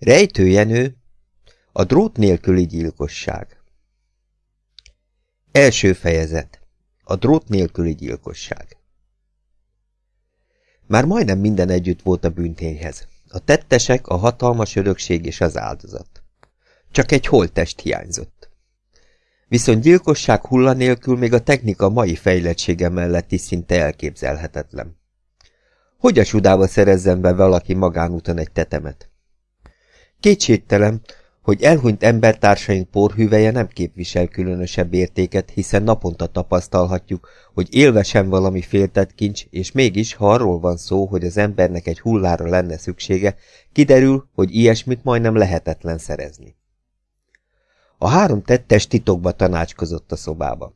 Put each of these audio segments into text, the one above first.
Rejtőjenő, a drót nélküli gyilkosság. Első fejezet. A drót nélküli gyilkosság. Már majdnem minden együtt volt a bűntényhez. A tettesek, a hatalmas örökség és az áldozat. Csak egy holttest hiányzott. Viszont gyilkosság hulla nélkül még a technika mai fejlettsége mellett is szinte elképzelhetetlen. Hogy a sudába szerezzen be valaki magánúton egy tetemet? Kétségtelen, hogy elhunyt embertársaink porhüveje nem képvisel különösebb értéket, hiszen naponta tapasztalhatjuk, hogy élve sem valami féltett kincs, és mégis, ha arról van szó, hogy az embernek egy hullára lenne szüksége, kiderül, hogy ilyesmit majdnem lehetetlen szerezni. A három tettes titokba tanácskozott a szobába.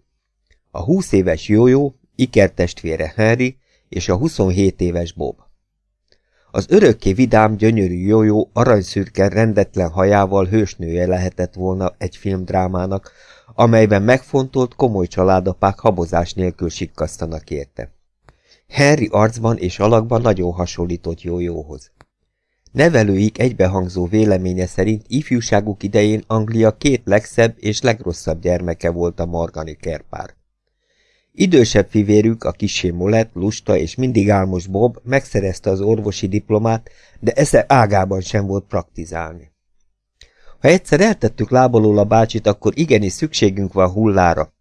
A húsz éves Jójó, ikertestvére Henry és a 27 éves Bob. Az örökké vidám, gyönyörű jójó, aranyszürke, rendetlen hajával hősnője lehetett volna egy filmdrámának, amelyben megfontolt, komoly családapák habozás nélkül sikkasztanak érte. Henry arcban és alakban nagyon hasonlított jójóhoz. Nevelőik egybehangzó véleménye szerint ifjúságuk idején Anglia két legszebb és legrosszabb gyermeke volt a Morgani kerpár. Idősebb fivérük, a kisé Molett, lusta és mindig álmos Bob megszerezte az orvosi diplomát, de esze ágában sem volt praktizálni. Ha egyszer eltettük lábalól a bácsit, akkor igenis szükségünk van hullára,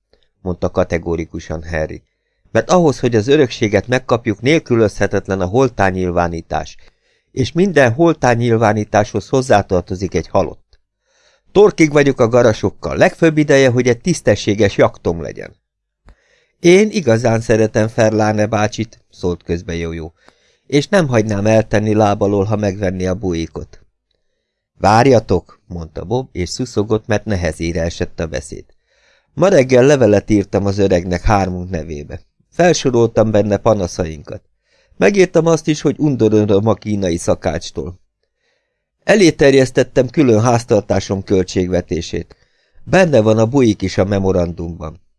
mondta kategórikusan Harry. Mert ahhoz, hogy az örökséget megkapjuk, nélkülözhetetlen a holtányilvánítás, és minden holtányilvánításhoz hozzátartozik egy halott. Torkig vagyok a garasokkal, legfőbb ideje, hogy egy tisztességes jaktom legyen. Én igazán szeretem Ferláne bácsit, szólt közbe Jójó, és nem hagynám eltenni lábalól, ha megvenni a bujikot. Várjatok, mondta Bob, és szuszogott, mert nehezére esett a beszéd. Ma reggel levelet írtam az öregnek hármunk nevébe. Felsoroltam benne panaszainkat. Megírtam azt is, hogy undorödöm a kínai szakácstól. Elé terjesztettem külön háztartásom költségvetését. Benne van a bujik is a memorandumban.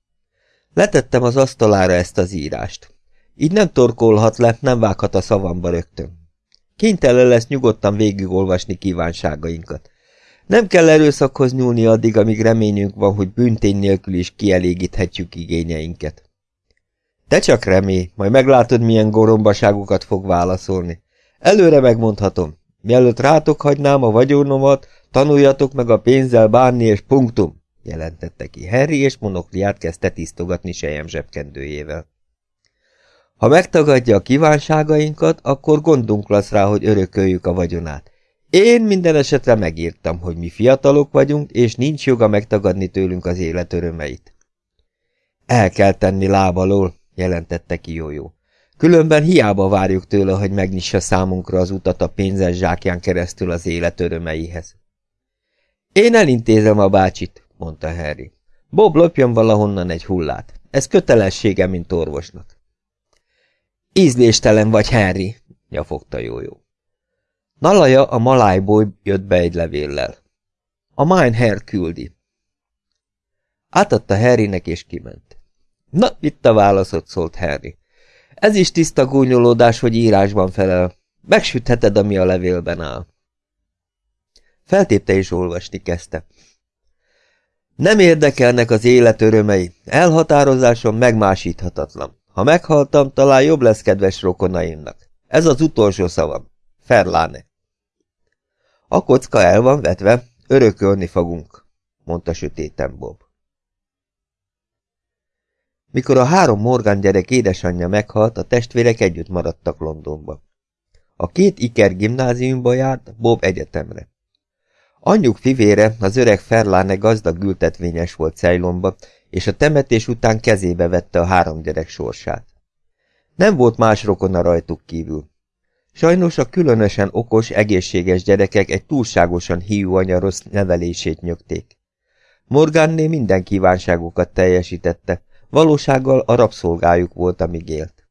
Letettem az asztalára ezt az írást. Így nem torkolhat le, nem vághat a szavamba rögtön. Kénytelen lesz nyugodtan végigolvasni kívánságainkat. Nem kell erőszakhoz nyúlni addig, amíg reményünk van, hogy büntény nélkül is kielégíthetjük igényeinket. Te csak remélj, majd meglátod, milyen gorombaságokat fog válaszolni. Előre megmondhatom, mielőtt rátok hagynám a vagyonomat, tanuljatok meg a pénzzel bánni, és punktum jelentette ki Harry, és monokliát kezdte tisztogatni sejem zsebkendőjével. Ha megtagadja a kívánságainkat, akkor gondunk lesz rá, hogy örököljük a vagyonát. Én minden esetre megírtam, hogy mi fiatalok vagyunk, és nincs joga megtagadni tőlünk az élet örömeit. El kell tenni lábalól, jelentette ki Jójó. Különben hiába várjuk tőle, hogy megnyissa számunkra az utat a pénzes zsákján keresztül az élet örömeihez. Én elintézem a bácsit, mondta Harry. Bob lopjon valahonnan egy hullát. Ez kötelessége, mint orvosnak. Ízléstelen vagy, Harry, nyafogta Jójó. Nalaja a malájból jött be egy levéllel. A Hair küldi. Átadta Harrynek és kiment. Na, itt a válaszot, szólt Harry. Ez is tiszta gúnyolódás, hogy írásban felel. Megsütheted, ami a levélben áll. Feltépte és olvasni kezdte. Nem érdekelnek az élet örömei, elhatározásom megmásíthatatlan. Ha meghaltam, talán jobb lesz kedves rokonaimnak. Ez az utolsó szavam. Ferláne. A kocka el van vetve, örökölni fogunk, mondta sötéten Bob. Mikor a három Morgan gyerek édesanyja meghalt, a testvérek együtt maradtak Londonba. A két Iker gimnáziumba járt, Bob egyetemre. Anyjuk fivére, az öreg Ferláne gazdag ültetvényes volt Ceylonba, és a temetés után kezébe vette a három gyerek sorsát. Nem volt más rokona rajtuk kívül. Sajnos a különösen okos, egészséges gyerekek egy túlságosan hiú anya rossz nevelését nyögték. Morganné minden kívánságukat teljesítette, valósággal a rabszolgájuk volt, amíg élt.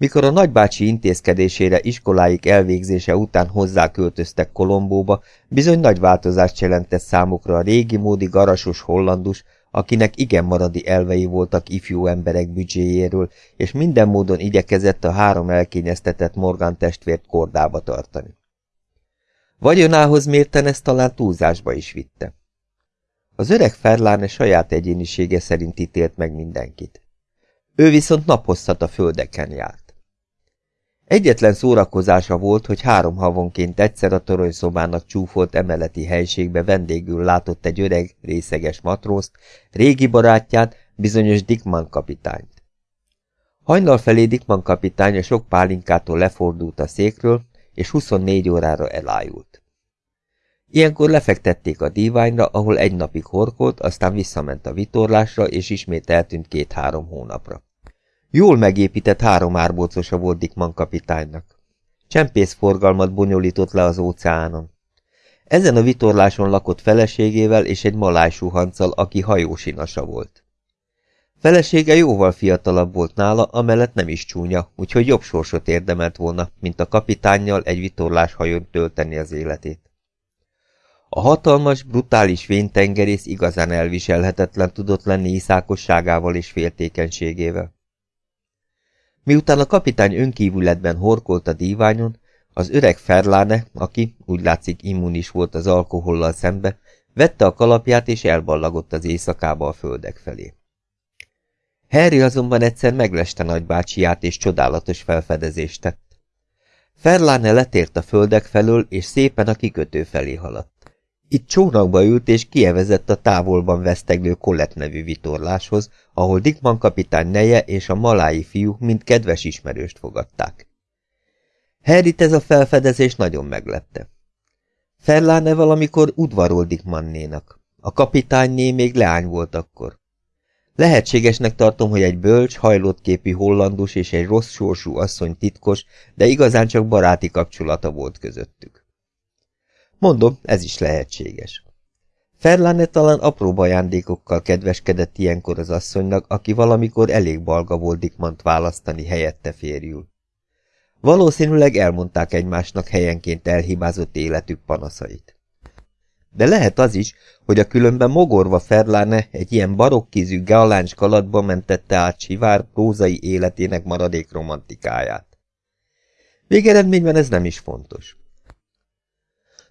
Mikor a nagybácsi intézkedésére iskoláik elvégzése után hozzáköltöztek Kolombóba, bizony nagy változást jelentett számukra a régi módi garasos hollandus, akinek igen maradi elvei voltak ifjú emberek büdzséjéről, és minden módon igyekezett a három elkényeztetett Morgan testvért kordába tartani. Vagyonához mérten ezt talán túlzásba is vitte. Az öreg Ferláne saját egyénisége szerint ítélt meg mindenkit. Ő viszont naphosszat a földeken járt. Egyetlen szórakozása volt, hogy három havonként egyszer a toronyszobának csúfolt emeleti helységbe vendégül látott egy öreg, részeges matrózt, régi barátját, bizonyos Dickman kapitányt. Hajnal felé Dickman kapitány a sok pálinkától lefordult a székről, és 24 órára elájult. Ilyenkor lefektették a díványra, ahol egy napig horkolt, aztán visszament a vitorlásra, és ismét eltűnt két-három hónapra. Jól megépített három árbócosa volt Dickman kapitánynak. Csempészforgalmat bonyolított le az óceánon. Ezen a vitorláson lakott feleségével és egy maláj suhanccal, aki hajósinasa volt. Felesége jóval fiatalabb volt nála, amellett nem is csúnya, úgyhogy jobb sorsot érdemelt volna, mint a kapitánnyal egy vitorlás hajón tölteni az életét. A hatalmas, brutális véntengerész igazán elviselhetetlen tudott lenni iszákosságával és féltékenységével. Miután a kapitány önkívületben horkolt a díványon, az öreg Ferláne, aki úgy látszik immunis volt az alkohollal szembe, vette a kalapját és elballagott az éjszakába a földek felé. Harry azonban egyszer megleste nagybácsiát és csodálatos felfedezést tett. Ferláne letért a földek felől, és szépen a kikötő felé haladt. Itt csónakba ült és kievezett a távolban veszteglő Colette nevű vitorláshoz, ahol Dickman kapitány neje és a malái fiú mind kedves ismerőst fogadták. Harryt ez a felfedezés nagyon meglepte. Ferláne valamikor udvarol Dickmannénak. A kapitányné még leány volt akkor. Lehetségesnek tartom, hogy egy bölcs, hajlott képű hollandus és egy rossz sorsú asszony titkos, de igazán csak baráti kapcsolata volt közöttük. Mondom, ez is lehetséges. Ferlane talán apró ajándékokkal kedveskedett ilyenkor az asszonynak, aki valamikor elég balga volt Dickmant választani helyette férjül. Valószínűleg elmondták egymásnak helyenként elhibázott életük panaszait. De lehet az is, hogy a különben mogorva Ferláne egy ilyen barokkízű galáncs kalatba mentette át Sivár prózai életének maradék romantikáját. Végeredményben ez nem is fontos.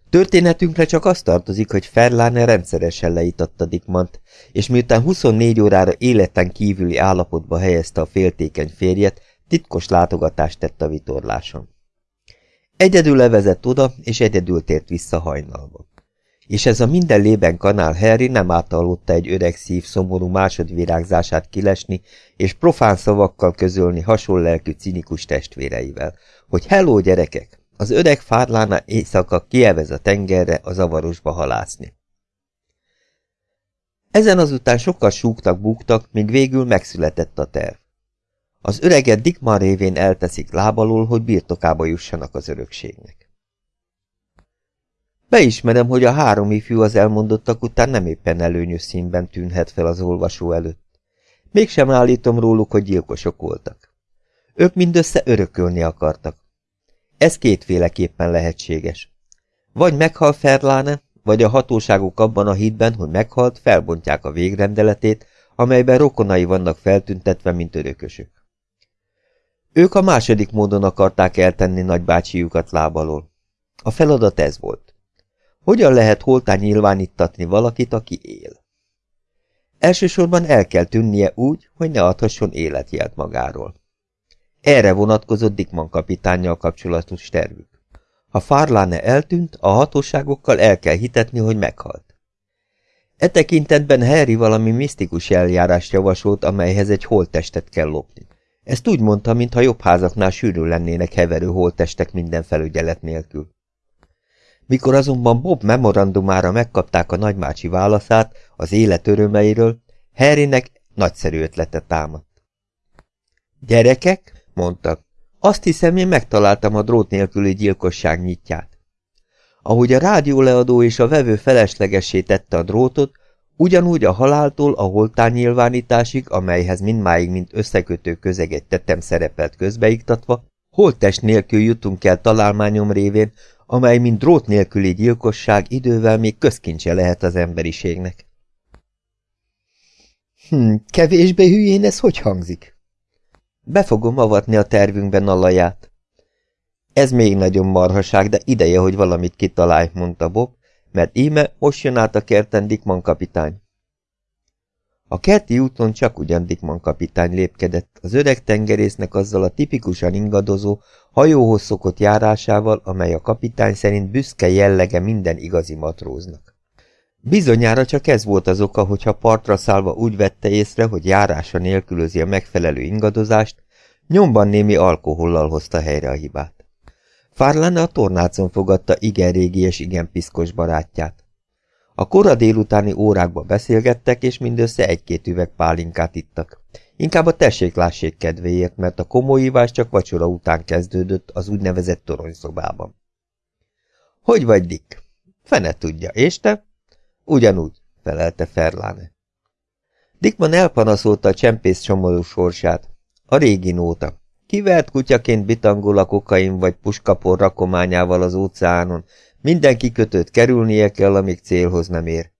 Történetünkre csak az tartozik, hogy Ferláne rendszeresen leítatta Dickmant, és miután 24 órára életen kívüli állapotba helyezte a féltékeny férjet, titkos látogatást tett a vitorláson. Egyedül levezett oda, és egyedül tért vissza hajnalba. És ez a minden lében kanál Harry nem átaludta egy öreg szív szomorú másodvirágzását kilesni, és profán szavakkal közölni hasonlelkű cinikus testvéreivel, hogy hello gyerekek, az öreg fárlána éjszaka kievez a tengerre a zavarosba halászni. Ezen azután sokkal súgtak-búgtak, míg végül megszületett a terv. Az öreget Dickman révén elteszik lábalól, hogy birtokába jussanak az örökségnek. Beismerem, hogy a három ifjú az elmondottak után nem éppen előnyös színben tűnhet fel az olvasó előtt. Mégsem állítom róluk, hogy gyilkosok voltak. Ők mindössze örökölni akartak, ez kétféleképpen lehetséges. Vagy meghal Ferláne, vagy a hatóságok abban a hitben, hogy meghalt, felbontják a végrendeletét, amelyben rokonai vannak feltüntetve, mint örökösök. Ők a második módon akarták eltenni nagybácsijukat lábalól. A feladat ez volt. Hogyan lehet holtán nyilvánítatni valakit, aki él? Elsősorban el kell tűnnie úgy, hogy ne adhasson életjelt magáról. Erre vonatkozott Dickman kapitánnyal kapcsolatos tervük. Ha Farlane eltűnt, a hatóságokkal el kell hitetni, hogy meghalt. E tekintetben Harry valami misztikus eljárást javasolt, amelyhez egy holttestet kell lopni. Ezt úgy mondta, mintha jobb házaknál sűrű lennének heverő holttestek minden felügyelet nélkül. Mikor azonban Bob memorandumára megkapták a nagymácsi válaszát az élet örömeiről, Harrynek nagyszerű ötlete támadt. Gyerekek, mondta. Azt hiszem, én megtaláltam a drót nélküli gyilkosság nyitját. Ahogy a rádióleadó és a vevő feleslegessé tette a drótot, ugyanúgy a haláltól a holtán nyilvánításig, amelyhez mindmáig mint összekötő közeget tettem szerepelt közbeiktatva, holttest nélkül jutunk el találmányom révén, amely mint drót nélküli gyilkosság idővel még közkincse lehet az emberiségnek. Hm, kevésbé hülyén ez hogy hangzik? Be fogom avatni a tervünkben a. Ez még nagyon marhaság, de ideje, hogy valamit kitalálj, mondta Bob, mert íme most jön át a kerten Dickman kapitány. A kerti úton csak ugyan Dickman kapitány lépkedett, az öreg tengerésznek azzal a tipikusan ingadozó, hajóhoz szokott járásával, amely a kapitány szerint büszke jellege minden igazi matróznak. Bizonyára csak ez volt az oka, hogyha partra szállva úgy vette észre, hogy járása nélkülözi a megfelelő ingadozást, nyomban némi alkohollal hozta helyre a hibát. Fárlane a tornácon fogadta igen régi és igen piszkos barátját. A kora délutáni órákba beszélgettek, és mindössze egy-két üveg pálinkát ittak. Inkább a tessék-lássék kedvéért, mert a komolyívás csak vacsora után kezdődött az úgynevezett toronyszobában. Hogy vagy, Dick? Fene tudja, és te? Ugyanúgy, felelte Ferláne. Dickman elpanaszolta a csempész csomorú sorsát. A régi nóta. Kivert kutyaként bitangol a kokain vagy puskapor rakományával az óceánon, minden kikötőt kerülnie kell, amíg célhoz nem ér.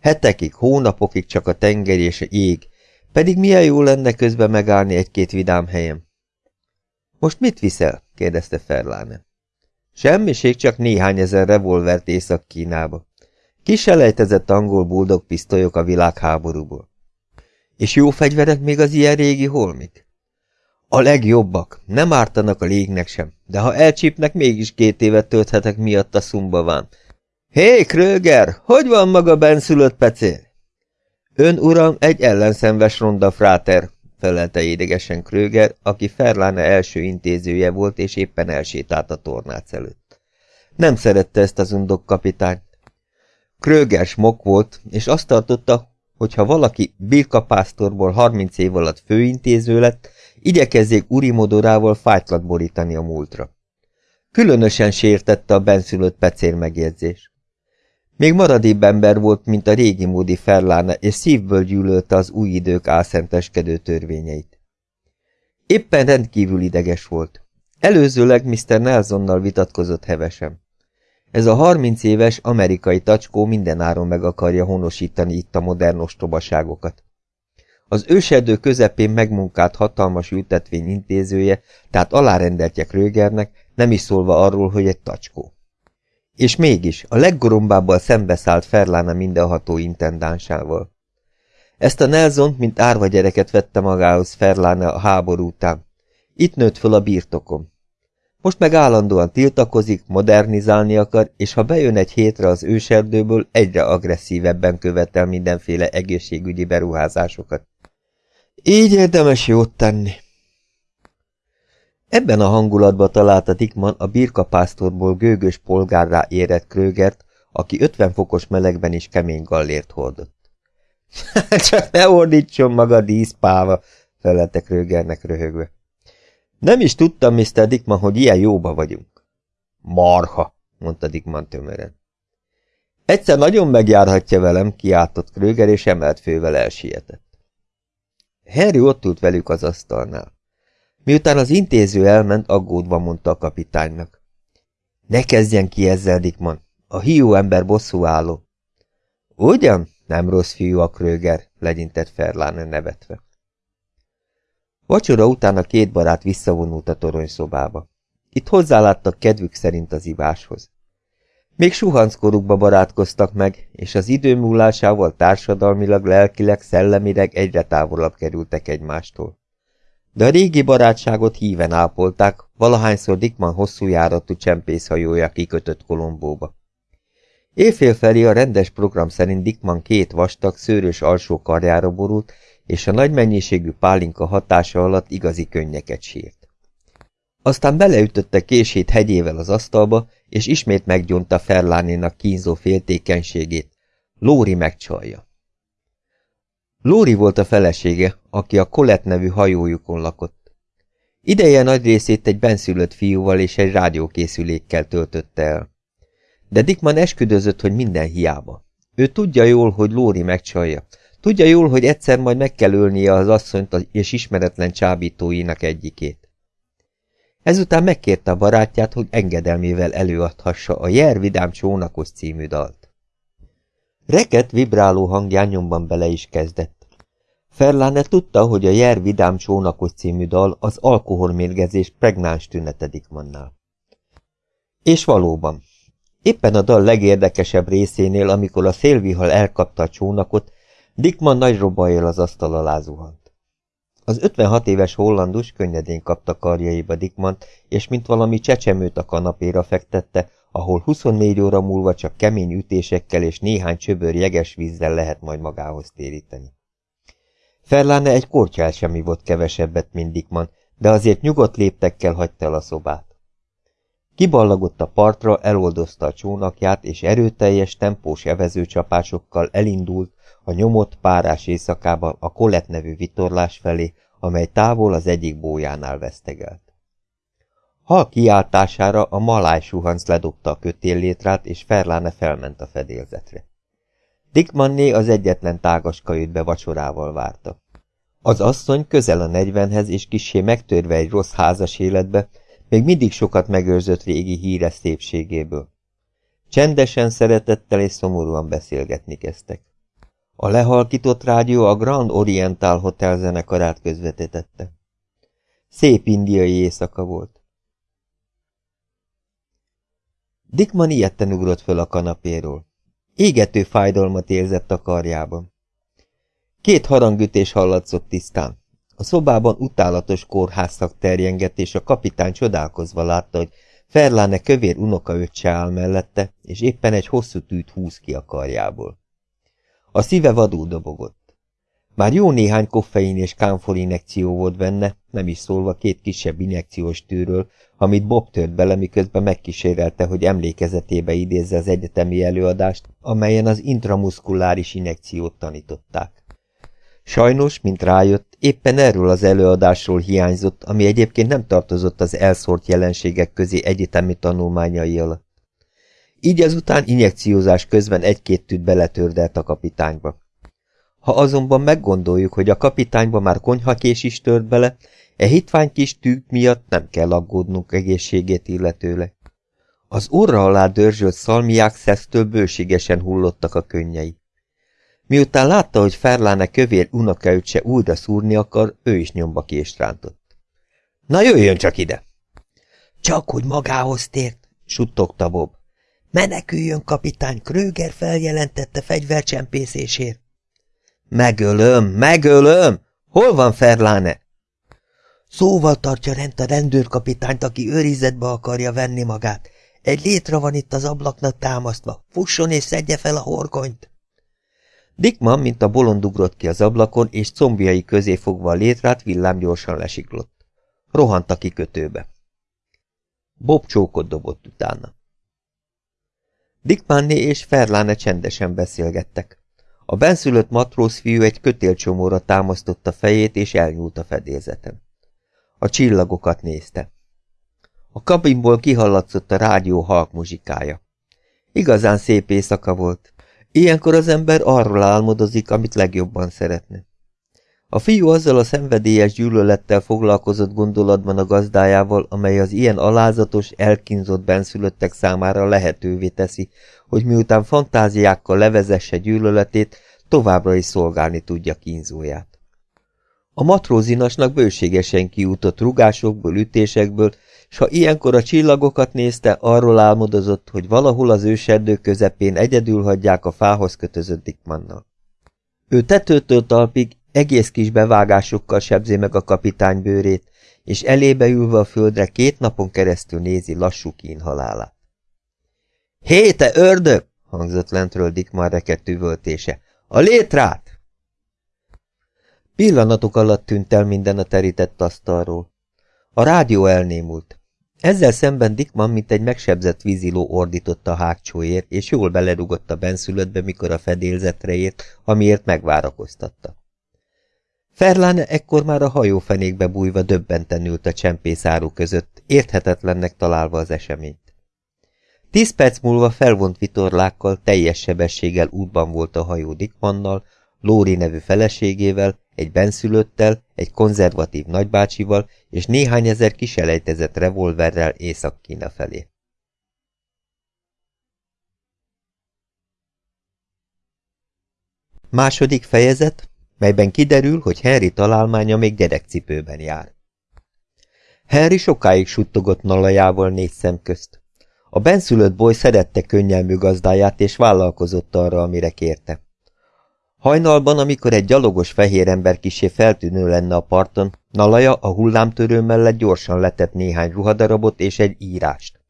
Hetekig, hónapokig csak a tenger és a jég, pedig milyen jó lenne közben megállni egy-két vidám helyen. Most mit viszel? kérdezte Ferláne. Semmiség, csak néhány ezer revolvert Észak-Kínába. Kiselejtezett angol buldog pisztolyok a világháborúból. És jó fegyverek még az ilyen régi holmik? A legjobbak, nem ártanak a légnek sem, de ha elcsípnek, mégis két évet tölthetek miatt a szumbaván. Hé, Kröger, hogy van maga benszülött pecél? Ön, uram, egy ellenszenves ronda fráter, felelte idegesen Kröger, aki Ferláne első intézője volt, és éppen elsétált a tornác előtt. Nem szerette ezt az undok kapitányt. Kröger smok volt, és azt tartotta, hogy ha valaki Birka pásztorból 30 év alatt főintéző lett, igyekezzék urimodorával fájtlat borítani a múltra. Különösen sértette a benszülött pecér megjegyzés. Még maradébb ember volt, mint a régi módi Ferláne, és szívből gyűlölte az új idők álszenteskedő törvényeit. Éppen rendkívül ideges volt. Előzőleg Mr. Nelsonnal vitatkozott hevesen. Ez a harminc éves amerikai tacskó mindenáron meg akarja honosítani itt a modern ostobaságokat. Az őserdő közepén megmunkált hatalmas ültetvény intézője, tehát alárendeltjek Rögernek, nem is szólva arról, hogy egy tacskó. És mégis a leggorombábbal szembeszállt Ferlána mindenható intendánsával. Ezt a Nelson, mint árva gyereket vette magához Ferlána a háború után. Itt nőtt föl a birtokom. Most meg állandóan tiltakozik, modernizálni akar, és ha bejön egy hétre az őserdőből, egyre agresszívebben követel mindenféle egészségügyi beruházásokat. Így érdemes jót tenni. Ebben a hangulatban találta Dickman a birkapásztorból gőgös polgárrá érett Krögert, aki 50 fokos melegben is kemény gallért hordott. Csak ne ordítson maga díszpáva, felelte Krögernek röhögve. Nem is tudtam, Mr. Dickman, hogy ilyen jóba vagyunk. Marha, mondta Dickman tömören. Egyszer nagyon megjárhatja velem, kiáltott Kröger, és emelt fővel elsietett. Harry ott ült velük az asztalnál. Miután az intéző elment, aggódva mondta a kapitánynak. Ne kezdjen ki ezzel, Dickman. A hiú ember bosszú álló. Ugyan? Nem rossz fiú a Kröger, legyintett Ferláne nevetve. Vacsora után a két barát visszavonult a toronyszobába. Itt hozzáláttak kedvük szerint az iváshoz. Még suhanckorukba barátkoztak meg, és az idő múlásával társadalmilag, lelkileg, szellemileg egyre távolabb kerültek egymástól. De a régi barátságot híven ápolták, valahányszor Dickman hosszú járatú csempészhajója kikötött Kolombóba. Éjfél felé a rendes program szerint Dickman két vastag, szőrös alsó karjára borult, és a nagy mennyiségű pálinka hatása alatt igazi könnyeket sírt. Aztán beleütötte kését hegyével az asztalba, és ismét meggyonta Ferlánénak kínzó féltékenységét. Lóri megcsalja. Lóri volt a felesége, aki a Colette nevű hajójukon lakott. Ideje nagy részét egy benszülött fiúval és egy rádiókészülékkel töltötte el. De Dickman esküdözött, hogy minden hiába. Ő tudja jól, hogy Lóri megcsalja. Tudja jól, hogy egyszer majd meg kell ölnie az asszonyt és ismeretlen csábítóinak egyikét. Ezután megkérte a barátját, hogy engedelmével előadhassa a Jer Vidám Csónakos című dalt. Reket vibráló hangján nyomban bele is kezdett. Ferláne tudta, hogy a Jer Vidám Csónakos című dal az alkoholmérgezés pregnáns tünetedik mannál. És valóban, éppen a dal legérdekesebb részénél, amikor a szélvihal elkapta a csónakot, Dickman nagy robajjal az asztal alá zuhant. Az 56 éves hollandus könnyedén kapta karjaiba Dickmant, és mint valami csecsemőt a kanapéra fektette, ahol 24 óra múlva csak kemény ütésekkel és néhány csöbör jeges vízzel lehet majd magához téríteni. Ferláne egy kortyál sem volt kevesebbet, mint Dickman, de azért nyugodt léptekkel hagyta el a szobát. Kiballagott a partra, eloldozta a csónakját, és erőteljes, tempós evezőcsapásokkal elindult a nyomott párás éjszakában a Colette nevű vitorlás felé, amely távol az egyik bójánál vesztegelt. Hal kiáltására a maláj suhanc ledobta a kötéllétrát, és Ferláne felment a fedélzetre. Dickmanné az egyetlen tágas kajütbe vacsorával várta. Az asszony közel a negyvenhez és kisé megtörve egy rossz házas életbe, még mindig sokat megőrzött régi híres szépségéből. Csendesen, szeretettel és szomorúan beszélgetni kezdtek. A lehalkított rádió a Grand Oriental Hotel zenekarát közvetítette. Szép indiai éjszaka volt. Dickman ilyetten ugrott föl a kanapéról. Égető fájdalmat érzett a karjában. Két harangütés hallatszott tisztán. A szobában utálatos kórházszak terjengett, és a kapitány csodálkozva látta, hogy Ferláne kövér unokaöccse áll mellette, és éppen egy hosszú tűt húz ki a karjából. A szíve vadul dobogott. Már jó néhány koffein és kámfor injekció volt benne, nem is szólva két kisebb injekciós tűről, amit Bob tört bele, miközben megkísérelte, hogy emlékezetébe idézze az egyetemi előadást, amelyen az intramuszkuláris injekciót tanították. Sajnos, mint rájött, éppen erről az előadásról hiányzott, ami egyébként nem tartozott az elszórt jelenségek közé egyetemi tanulmányai alatt. Így ezután injekciózás közben egy-két tűt beletördelt a kapitányba. Ha azonban meggondoljuk, hogy a kapitányba már konyhakés is tört bele, e hitvány kis tűk miatt nem kell aggódnunk egészségét illetőleg. Az orra alá dörzsölt szalmiák szesztől bőségesen hullottak a könnyei. Miután látta, hogy Ferláne kövér unokaüt se újra szúrni akar, ő is nyomba kést rántott. Na jöjjön csak ide! Csak hogy magához tért, suttogta Bob. Meneküljön, kapitány, Kröger feljelentette fegyvercsempészésért. Megölöm, megölöm! Hol van Ferláne? Szóval tartja rend a rendőrkapitányt, aki őrizetbe akarja venni magát. Egy létre van itt az ablaknak támasztva. Fusson és szedje fel a horgonyt! Dickman, mint a bolond ugrott ki az ablakon, és combjai közé fogva a létrát villámgyorsan lesiklott. Rohant a kikötőbe. Bob csókot dobott utána. Dickmanné és Ferláne csendesen beszélgettek. A benszülött matróz fiú egy kötélcsomóra támasztotta fejét, és elnyúlt a fedélzeten. A csillagokat nézte. A kabinból kihallatszott a rádió halk muzsikája. Igazán szép éjszaka volt. Ilyenkor az ember arról álmodozik, amit legjobban szeretne. A fiú azzal a szenvedélyes gyűlölettel foglalkozott gondolatban a gazdájával, amely az ilyen alázatos, elkínzott benszülöttek számára lehetővé teszi, hogy miután fantáziákkal levezesse gyűlöletét, továbbra is szolgálni tudja kínzóját. A matrózinasnak bőségesen kiútott rugásokból, ütésekből, s ha ilyenkor a csillagokat nézte, arról álmodozott, hogy valahol az őserdő közepén egyedül hagyják a fához kötözött Dickmannal. Ő tetőtől talpig egész kis bevágásokkal sebzi meg a kapitány bőrét, és elébe ülve a földre két napon keresztül nézi lassú kín halálát. Hé, te ördög! hangzott lentről Dickman rekedt üvöltése. A létrát! Pillanatok alatt tűnt el minden a terített asztalról. A rádió elnémult. Ezzel szemben Dickman, mint egy megsebzett víziló ordított a hágcsóért, és jól belerugott a benszülöttbe, mikor a fedélzetre ért, amiért megvárakoztatta. Ferláne ekkor már a hajófenékbe bújva döbbenten ült a csempészáru között, érthetetlennek találva az eseményt. Tíz perc múlva felvont vitorlákkal, teljes sebességgel útban volt a hajó Dickmannal, Lóri nevű feleségével, egy benszülöttel, egy konzervatív nagybácsival és néhány ezer kiselejtezett revolverrel Észak-Kína felé. Második fejezet, melyben kiderül, hogy Henry találmánya még gyerekcipőben jár. Henry sokáig suttogott nalajával négy szem közt. A benszülött boly szerette könnyelmű gazdáját, és vállalkozott arra, amire kérte. Hajnalban, amikor egy gyalogos fehér ember kisé feltűnő lenne a parton, Nalaja a hullámtörő mellett gyorsan letett néhány ruhadarabot és egy írást.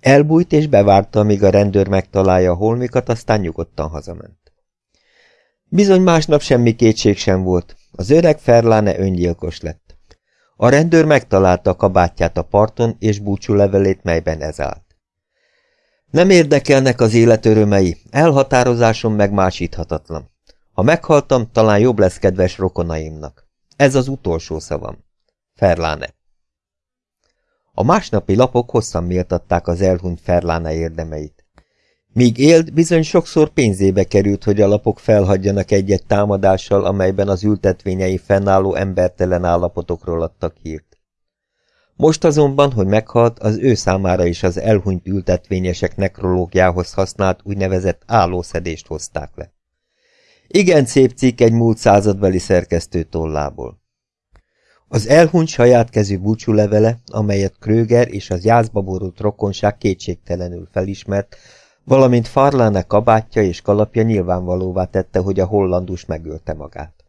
Elbújt és bevárta, amíg a rendőr megtalálja a holmikat, aztán nyugodtan hazament. Bizony másnap semmi kétség sem volt. Az öreg Ferláne öngyilkos lett. A rendőr megtalálta a kabátját a parton és búcsú levelét, melyben ez állt. Nem érdekelnek az élet örömei, elhatározásom megmásíthatatlan. Ha meghaltam, talán jobb lesz kedves rokonaimnak. Ez az utolsó szavam. Ferláne. A másnapi lapok hosszan méltatták az elhunyt Ferláne érdemeit. Míg élt, bizony sokszor pénzébe került, hogy a lapok felhagyjanak egyet támadással, amelyben az ültetvényei fennálló embertelen állapotokról adtak hírt. Most azonban, hogy meghalt, az ő számára is az elhunyt ültetvényesek nekrológiához használt úgynevezett állószedést hozták le. Igen szép cikk egy múlt századbeli szerkesztő tollából. Az elhunyt saját kezű búcsúlevele, amelyet Kröger és az jászba borult rokonság kétségtelenül felismert, valamint Farlane kabátja és kalapja nyilvánvalóvá tette, hogy a hollandus megölte magát.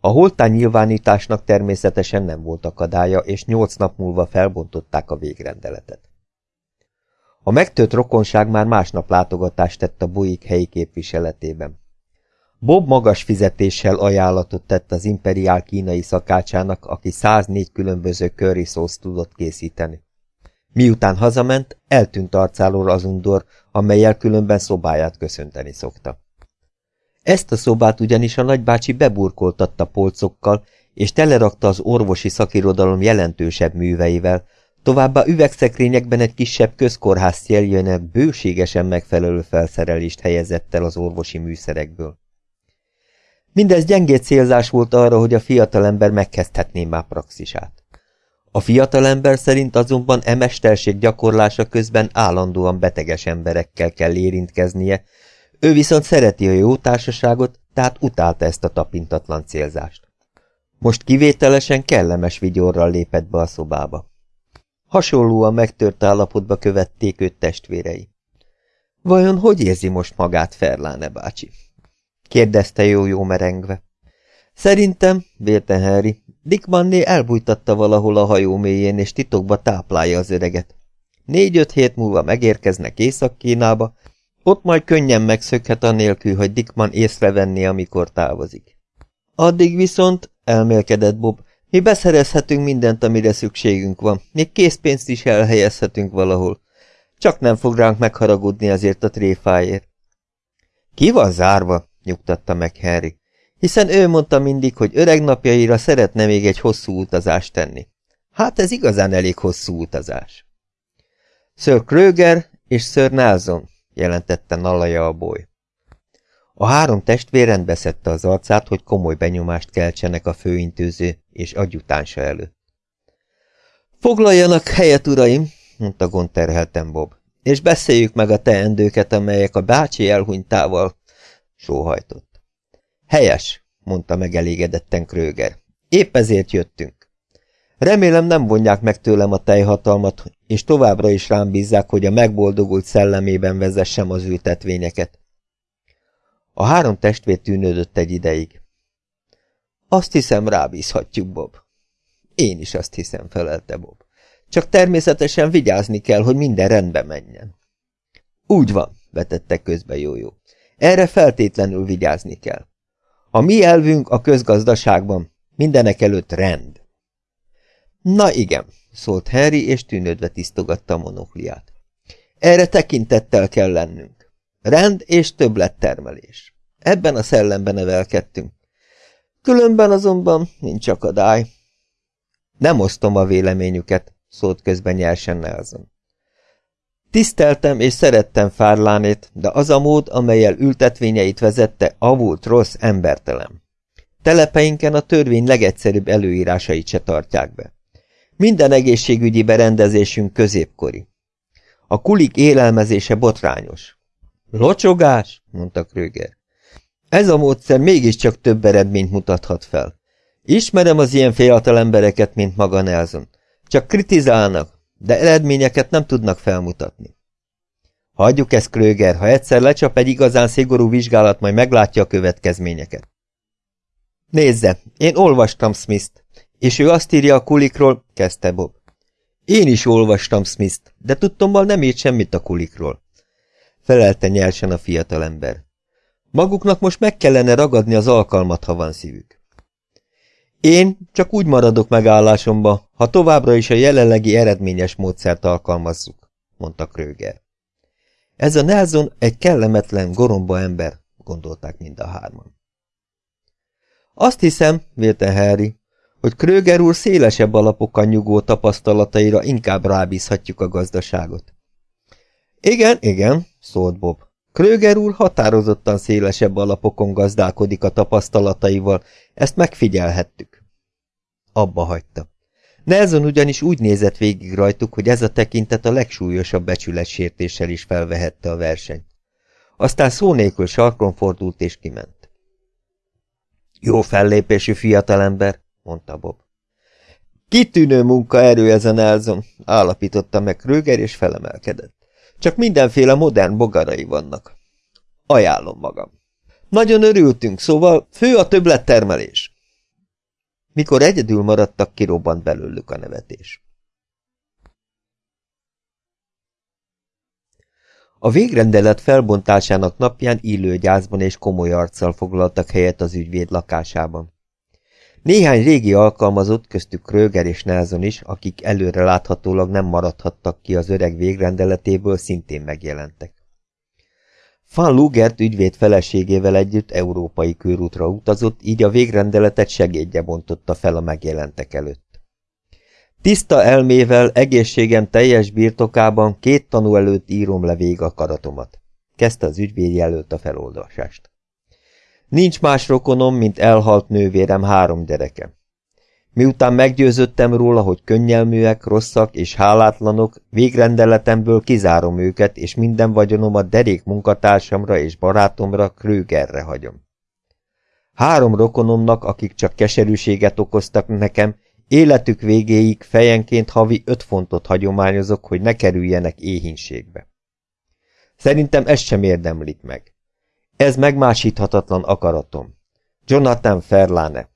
A holtán nyilvánításnak természetesen nem volt akadálya, és nyolc nap múlva felbontották a végrendeletet. A megtört rokonság már másnap látogatást tett a Buik helyi képviseletében. Bob magas fizetéssel ajánlatot tett az imperiál kínai szakácsának, aki 104 különböző curry szószt tudott készíteni. Miután hazament, eltűnt arcáról az undor, amelyel különben szobáját köszönteni szokta. Ezt a szobát ugyanis a nagybácsi beburkoltatta polcokkal, és telerakta az orvosi szakirodalom jelentősebb műveivel, továbbá üvegszekrényekben egy kisebb közkórház céljöne bőségesen megfelelő felszerelést helyezett el az orvosi műszerekből. Mindez gyengét célzás volt arra, hogy a fiatalember megkezdhetné már praxisát. A fiatalember szerint azonban e mesterség gyakorlása közben állandóan beteges emberekkel kell érintkeznie, ő viszont szereti a jó társaságot, tehát utálta ezt a tapintatlan célzást. Most kivételesen kellemes vigyorral lépett be a szobába. Hasonlóan megtört állapotba követték őt testvérei. Vajon hogy érzi most magát Ferláne bácsi? kérdezte jó-jó merengve. Szerintem, vélte Harry, Dick Manné elbújtatta valahol a hajó mélyén, és titokba táplálja az öreget. Négy-öt hét múlva megérkeznek Észak-Kínába, ott majd könnyen megszökhet anélkül, hogy Dickman észrevenné, amikor távozik. Addig viszont, elmélkedett Bob, mi beszerezhetünk mindent, amire szükségünk van, még készpénzt is elhelyezhetünk valahol. Csak nem fog ránk megharagudni azért a tréfáért. Ki van zárva? nyugtatta meg Harry, hiszen ő mondta mindig, hogy öreg napjaira szeretne még egy hosszú utazást tenni. Hát ez igazán elég hosszú utazás. Sir Kröger és Sir Nelson, jelentette Nalaja a boly. A három testvér rendbeszedte az arcát, hogy komoly benyomást keltsenek a főintőző és adjutánsa előtt. Foglaljanak helyet, uraim, mondta gonterhelten Bob, és beszéljük meg a teendőket, amelyek a bácsi elhunytával sóhajtott. Helyes, mondta megelégedetten Kröger. Épp ezért jöttünk. Remélem nem vonják meg tőlem a tejhatalmat, és továbbra is rám bízzák, hogy a megboldogult szellemében vezessem az ültetvényeket. A három testvér tűnődött egy ideig. Azt hiszem, rábízhatjuk, Bob. Én is azt hiszem, felelte Bob. Csak természetesen vigyázni kell, hogy minden rendbe menjen. Úgy van, vetette közbe Jójó. Erre feltétlenül vigyázni kell. A mi elvünk a közgazdaságban mindenek előtt rend. Na igen, szólt Harry, és tűnődve tisztogatta a monokliát. Erre tekintettel kell lennünk. Rend és többlettermelés. Ebben a szellemben nevelkedtünk. Különben azonban nincs akadály. Nem osztom a véleményüket, szólt közben nyersen Nelson. Tiszteltem és szerettem Fárlánét, de az a mód, amelyel ültetvényeit vezette, avult rossz, embertelen. Telepeinken a törvény legegyszerűbb előírásait se tartják be. Minden egészségügyi berendezésünk középkori. A kulik élelmezése botrányos. Locsogás, mondta Kröger. Ez a módszer mégiscsak több eredményt mutathat fel. Ismerem az ilyen fiatal embereket, mint maga Nelson. Csak kritizálnak, de eredményeket nem tudnak felmutatni. Hagyjuk ezt, Kröger, ha egyszer lecsap egy igazán szigorú vizsgálat, majd meglátja a következményeket. Nézze, én olvastam Smith-t, és ő azt írja a kulikról, kezdte Bob. Én is olvastam Smith-t, de tudtommal nem írt semmit a kulikról. Felelte nyersen a fiatalember. Maguknak most meg kellene ragadni az alkalmat, ha van szívük. Én csak úgy maradok megállásomba, ha továbbra is a jelenlegi eredményes módszert alkalmazzuk, mondta Kröger. Ez a Nelson egy kellemetlen, goromba ember, gondolták mind a hárman. Azt hiszem, vélte Harry, hogy Kröger úr szélesebb alapokon nyugó tapasztalataira inkább rábízhatjuk a gazdaságot. Igen, igen, szólt Bob. Kröger úr határozottan szélesebb alapokon gazdálkodik a tapasztalataival, ezt megfigyelhettük. Abba hagyta. Nelson ugyanis úgy nézett végig rajtuk, hogy ez a tekintet a legsúlyosabb becsületsértéssel is felvehette a versenyt. Aztán szó nélkül sarkon fordult és kiment. Jó fellépésű fiatalember, mondta Bob. Kitűnő munkaerő ez a Nelson, állapította meg Kröger és felemelkedett. Csak mindenféle modern bogarai vannak. Ajánlom magam. Nagyon örültünk, szóval fő a többlettermelés. Mikor egyedül maradtak, kirobbant belőlük a nevetés. A végrendelet felbontásának napján illő gyászban és komoly arccal foglaltak helyet az ügyvéd lakásában. Néhány régi alkalmazott, köztük Kröger és Nelson is, akik előre láthatólag nem maradhattak ki az öreg végrendeletéből, szintén megjelentek. Van Lugert ügyvéd feleségével együtt európai körútra utazott, így a végrendeletet segédje bontotta fel a megjelentek előtt. Tiszta elmével, egészségem teljes birtokában két tanú előtt írom le vég a karatomat. Kezdte az ügyvéd jelölt a feloldasást. Nincs más rokonom, mint elhalt nővérem három gyereke. Miután meggyőzöttem róla, hogy könnyelműek, rosszak és hálátlanok, végrendeletemből kizárom őket, és minden vagyonomat derék munkatársamra és barátomra, Krögerre hagyom. Három rokonomnak, akik csak keserűséget okoztak nekem, életük végéig fejenként havi öt fontot hagyományozok, hogy ne kerüljenek éhínségbe. Szerintem ezt sem érdemlik meg. Ez megmásíthatatlan akaratom. Jonathan Ferlane.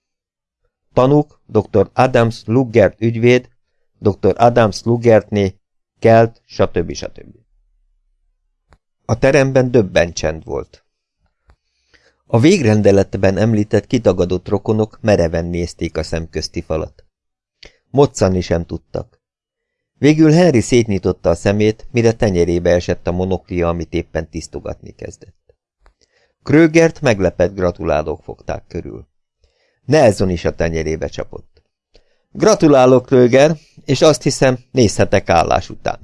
Tanúk, dr. Adams Lugert ügyvéd, dr. Adams Lugertné, Kelt, stb. stb. A teremben döbben csend volt. A végrendeletben említett kitagadott rokonok mereven nézték a szemközti falat. Moccani sem tudtak. Végül Henry szétnyitotta a szemét, mire tenyerébe esett a monoklia, amit éppen tisztogatni kezdett. Krögert meglepett gratulálók fogták körül. Nelson is a tenyerébe csapott. Gratulálok, Kröger, és azt hiszem, nézhetek állás után.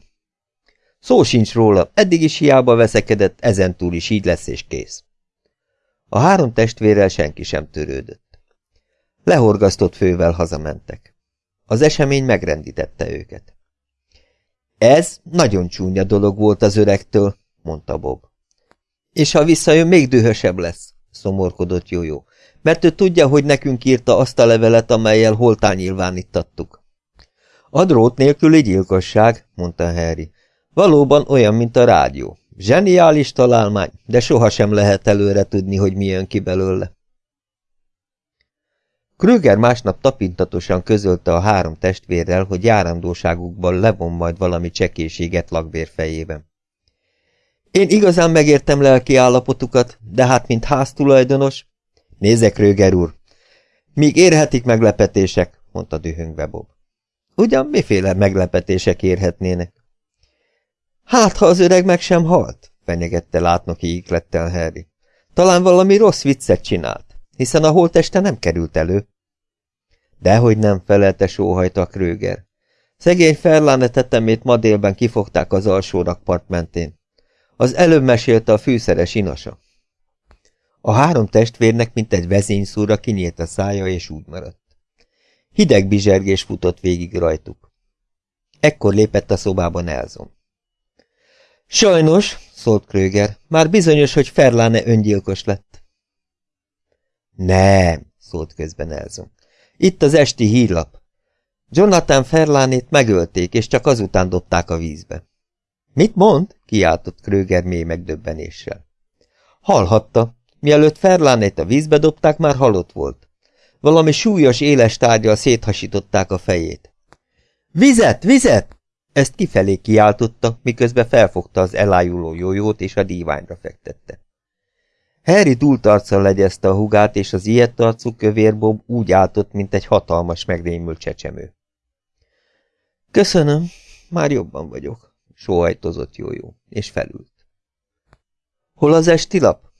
Szó sincs róla, eddig is hiába veszekedett, ezentúl is így lesz és kész. A három testvérrel senki sem törődött. Lehorgasztott fővel hazamentek. Az esemény megrendítette őket. Ez nagyon csúnya dolog volt az öregtől, mondta Bob. És ha visszajön, még dühösebb lesz, szomorkodott Jójó, mert ő tudja, hogy nekünk írta azt a levelet, amelyel holtán nyilvánítattuk. A drót nélküli gyilkosság, mondta Harry. Valóban olyan, mint a rádió. Zseniális találmány, de sohasem lehet előre tudni, hogy mi jön ki belőle. Krüger másnap tapintatosan közölte a három testvérrel, hogy járandóságukban levon majd valami csekéséget lakbér fejében. Én igazán megértem lelki állapotukat, de hát mint háztulajdonos... Nézek, Röger úr! Míg érhetik meglepetések, mondta dühöngve Bob. Ugyan miféle meglepetések érhetnének? Hát, ha az öreg meg sem halt, fenyegette látnoki íglettel Harry. Talán valami rossz viccet csinált, hiszen a holteste nem került elő. Dehogy nem felelte sóhajta Kröger. Szegény Ferláne tetemét ma délben kifogták az alsó rakpart mentén. Az előbb mesélte a fűszeres inasa. A három testvérnek, mint egy vezényszúra kinyílt a szája, és úgy maradt. Hideg bizsergés futott végig rajtuk. Ekkor lépett a szobába Nelson. Sajnos, szólt Kröger, már bizonyos, hogy Ferláne öngyilkos lett. Nem, szólt közben Nelson. Itt az esti hírlap. Jonathan Ferlánét megölték, és csak azután dobták a vízbe. Mit mond? kiáltott Kröger mély megdöbbenéssel. Hallhatta. Mielőtt Ferlánét a vízbe dobták, már halott volt. Valami súlyos, éles tárgyal széthasították a fejét. Vizet, vizet! Ezt kifelé kiáltotta, miközben felfogta az elájuló jójót és a díványra fektette. Harry dúlt arccal legyezte a hugát, és az ilyet arcú kövérbob úgy áltott, mint egy hatalmas, megrémült csecsemő. Köszönöm, már jobban vagyok, sóhajtozott jójó, és felült. Hol az esti lap?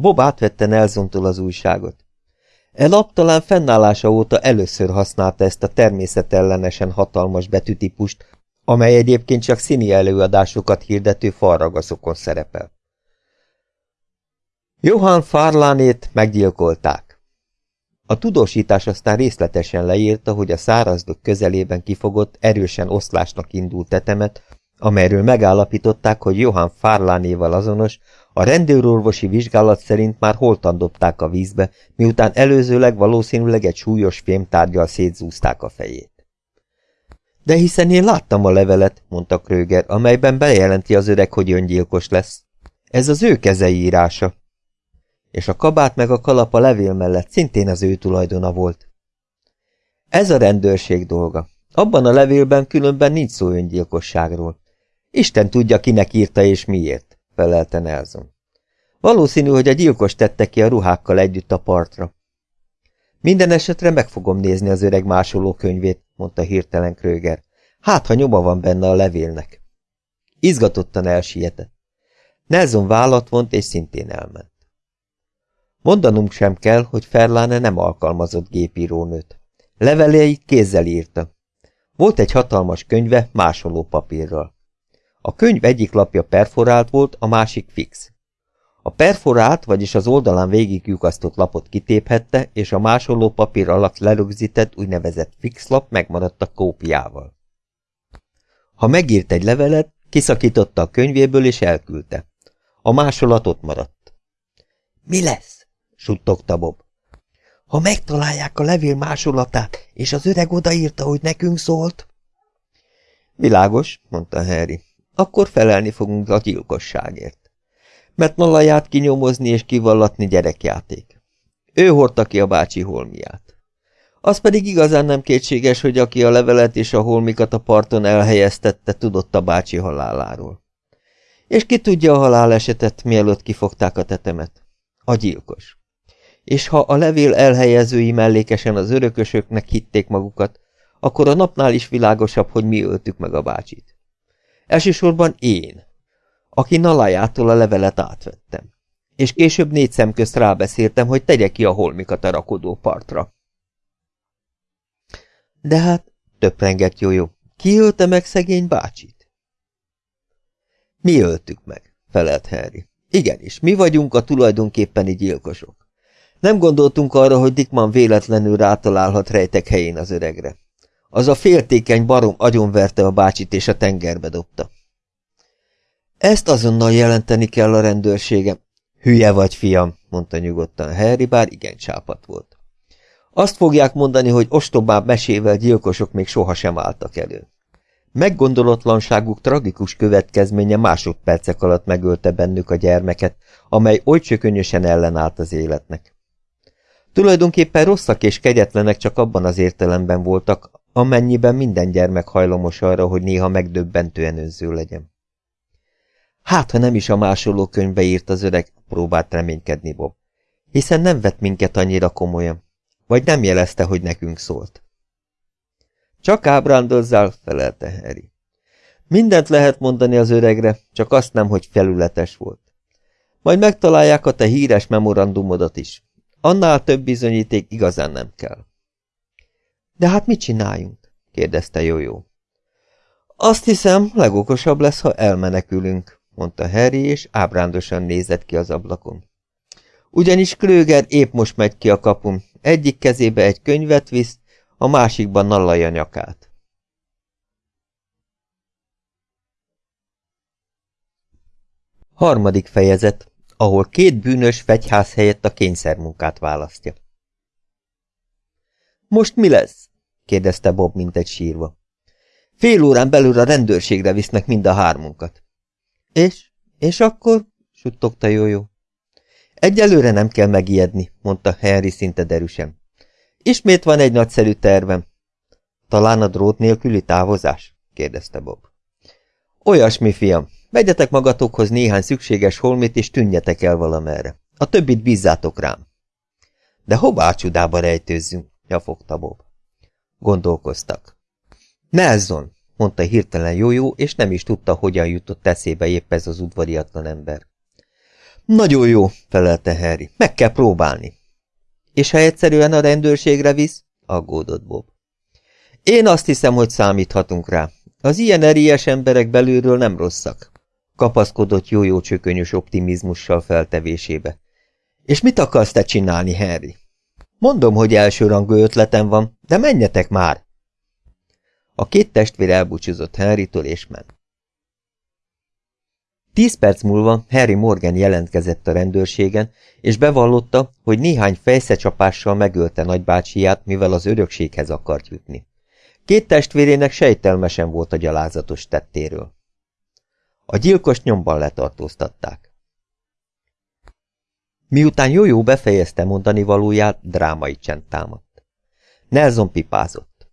Bob átvette Nelsontól az újságot. E lap talán fennállása óta először használta ezt a természetellenesen hatalmas betűtípust, amely egyébként csak színi előadásokat hirdető falragaszokon szerepel. Johann Farlánét meggyilkolták. A tudósítás aztán részletesen leírta, hogy a szárazdok közelében kifogott, erősen oszlásnak indult tetemet, amelyről megállapították, hogy Johann Farlánéval azonos, a rendőrorvosi vizsgálat szerint már holtan dobták a vízbe, miután előzőleg valószínűleg egy súlyos fémtárgyal szétzúzták a fejét. De hiszen én láttam a levelet, mondta Kröger, amelyben bejelenti az öreg, hogy öngyilkos lesz. Ez az ő kezei írása. És a kabát meg a kalap a levél mellett szintén az ő tulajdona volt. Ez a rendőrség dolga. Abban a levélben különben nincs szó öngyilkosságról. Isten tudja, kinek írta és miért, felelte Nelson. Valószínű, hogy a gyilkos tette ki a ruhákkal együtt a partra. Minden esetre meg fogom nézni az öreg másoló könyvét, mondta hirtelen Kröger. Hát, ha nyoma van benne a levélnek. Izgatottan elsietett. Nelson vállat vont, és szintén elment. Mondanunk sem kell, hogy Ferláne nem alkalmazott gépírónőt. Leveleit kézzel írta. Volt egy hatalmas könyve másoló papírral. A könyv egyik lapja perforált volt, a másik fix. A perforált, vagyis az oldalán végigjukasztott lapot kitéphette, és a másoló papír alatt lerögzített úgynevezett fixlap megmaradt a kópiával. Ha megírt egy levelet, kiszakította a könyvéből és elküldte. A másolat ott maradt. Mi lesz? suttogta Bob. Ha megtalálják a levél másolatát, és az öreg odaírta, hogy nekünk szólt? Világos, mondta Harry. Akkor felelni fogunk a gyilkosságért mert Nalaját kinyomozni és kivallatni gyerekjáték. Ő hordta ki a bácsi holmiát. Az pedig igazán nem kétséges, hogy aki a levelet és a holmikat a parton elhelyeztette, tudott a bácsi haláláról. És ki tudja a halálesetet, mielőtt kifogták a tetemet? A gyilkos. És ha a levél elhelyezői mellékesen az örökösöknek hitték magukat, akkor a napnál is világosabb, hogy mi öltük meg a bácsit. Elsősorban én, aki Nalajától a levelet átvettem. És később négy szem közt rábeszéltem, hogy tegye ki a holmikat a rakodó partra. De hát, töprengett jó, ki ölte meg szegény bácsit? Mi öltük meg, felelt Harry. Igenis, mi vagyunk a tulajdonképpeni gyilkosok. Nem gondoltunk arra, hogy Dickman véletlenül rátalálhat rejtek helyén az öregre. Az a féltékeny barom agyonverte a bácsit és a tengerbe dobta. Ezt azonnal jelenteni kell a rendőrségem. Hülye vagy, fiam, mondta nyugodtan Harry, bár igen csápat volt. Azt fogják mondani, hogy ostobább mesével gyilkosok még sohasem álltak elő. Meggondolatlanságuk tragikus következménye másodpercek alatt megölte bennük a gyermeket, amely oly csökönyösen ellenállt az életnek. Tulajdonképpen rosszak és kegyetlenek csak abban az értelemben voltak, amennyiben minden gyermek hajlamos arra, hogy néha megdöbbentően önző legyen. Hát, ha nem is a másoló könyvbe írt az öreg, próbált reménykedni Bob. Hiszen nem vett minket annyira komolyan. Vagy nem jelezte, hogy nekünk szólt. Csak ábrándozzál, felelte Harry. Mindent lehet mondani az öregre, csak azt nem, hogy felületes volt. Majd megtalálják a te híres memorandumodat is. Annál több bizonyíték igazán nem kell. De hát mit csináljunk? Kérdezte Jójó. Azt hiszem, legokosabb lesz, ha elmenekülünk mondta Harry, és ábrándosan nézett ki az ablakon. Ugyanis Klöger épp most megy ki a kapun, egyik kezébe egy könyvet visz, a másikban nallalja nyakát. Harmadik fejezet, ahol két bűnös fegyház helyett a kényszermunkát választja. Most mi lesz? Kérdezte Bob, mint egy sírva. Fél órán belül a rendőrségre visznek mind a hármunkat. És? És akkor? suttogta Jójó. Egyelőre nem kell megijedni, mondta Henry szinte derűsen. Ismét van egy nagyszerű tervem. Talán a drót nélküli távozás? kérdezte Bob. Olyasmi, fiam. Vegyetek magatokhoz néhány szükséges holmit, és tűnjetek el valamerre. A többit bízzátok rám. De hová csodába rejtőzzünk? nyafogta Bob. Gondolkoztak. Nelson, mondta hirtelen Jójó, és nem is tudta, hogyan jutott eszébe épp ez az udvariatlan ember. Nagyon jó, felelte Harry. Meg kell próbálni. És ha egyszerűen a rendőrségre visz? aggódott Bob. Én azt hiszem, hogy számíthatunk rá. Az ilyen erélyes emberek belülről nem rosszak. Kapaszkodott jó-jó csökönyös optimizmussal feltevésébe. És mit akarsz te csinálni, Harry? Mondom, hogy elsőrangú ötletem van, de menjetek már! A két testvér elbúcsúzott Henrytől és ment. Tíz perc múlva Harry Morgan jelentkezett a rendőrségen, és bevallotta, hogy néhány fejszecsapással megölte nagybácsiját, mivel az örökséghez akart jutni. Két testvérének sejtelmesen volt a gyalázatos tettéről. A gyilkos nyomban letartóztatták. Miután Jójó befejezte mondani valóját, drámai csend támadt. Nelson pipázott.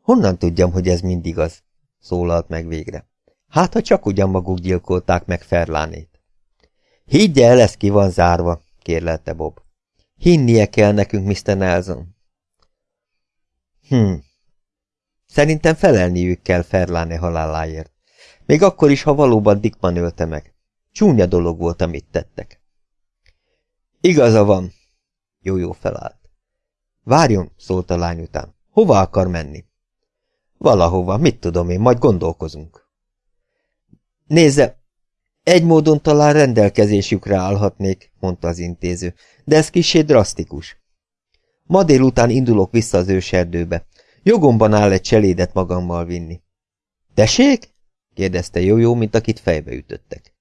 Honnan tudjam, hogy ez mindig az? szólalt meg végre. Hát, ha csak ugyan maguk gyilkolták meg Ferlánét. Higgye el, ez ki van zárva, kérlelte Bob. Hinnie kell nekünk, Mr. Nelson. Hm. Szerintem felelniük kell Ferláne haláláért. Még akkor is, ha valóban Dickman ölte meg. Csúnya dolog volt, amit tettek. Igaza van. Jó-jó felállt. Várjon, szólt a lány után. Hova akar menni? Valahova, mit tudom én, majd gondolkozunk. Nézze, egy módon talán rendelkezésükre állhatnék, mondta az intéző, de ez kisé drasztikus. Ma délután indulok vissza az őserdőbe. Jogomban áll egy cselédet magammal vinni. Tessék? kérdezte Jó-jó, mint akit fejbe ütöttek.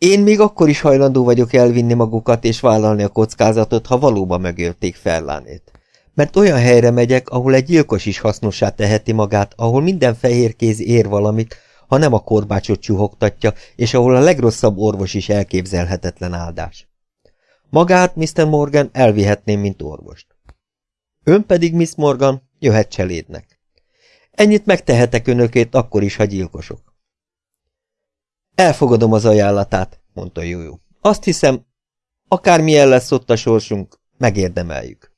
Én még akkor is hajlandó vagyok elvinni magukat és vállalni a kockázatot, ha valóban megölték Ferlánét. Mert olyan helyre megyek, ahol egy gyilkos is hasznossá teheti magát, ahol minden fehér kéz ér valamit, ha nem a korbácsot csuhogtatja, és ahol a legrosszabb orvos is elképzelhetetlen áldás. Magát, Mr. Morgan, elvihetném, mint orvost. Ön pedig, Miss Morgan, jöhet cselédnek. Ennyit megtehetek önökét, akkor is, ha gyilkosok. Elfogadom az ajánlatát, mondta Jójó. Azt hiszem, akármilyen lesz ott a sorsunk, megérdemeljük.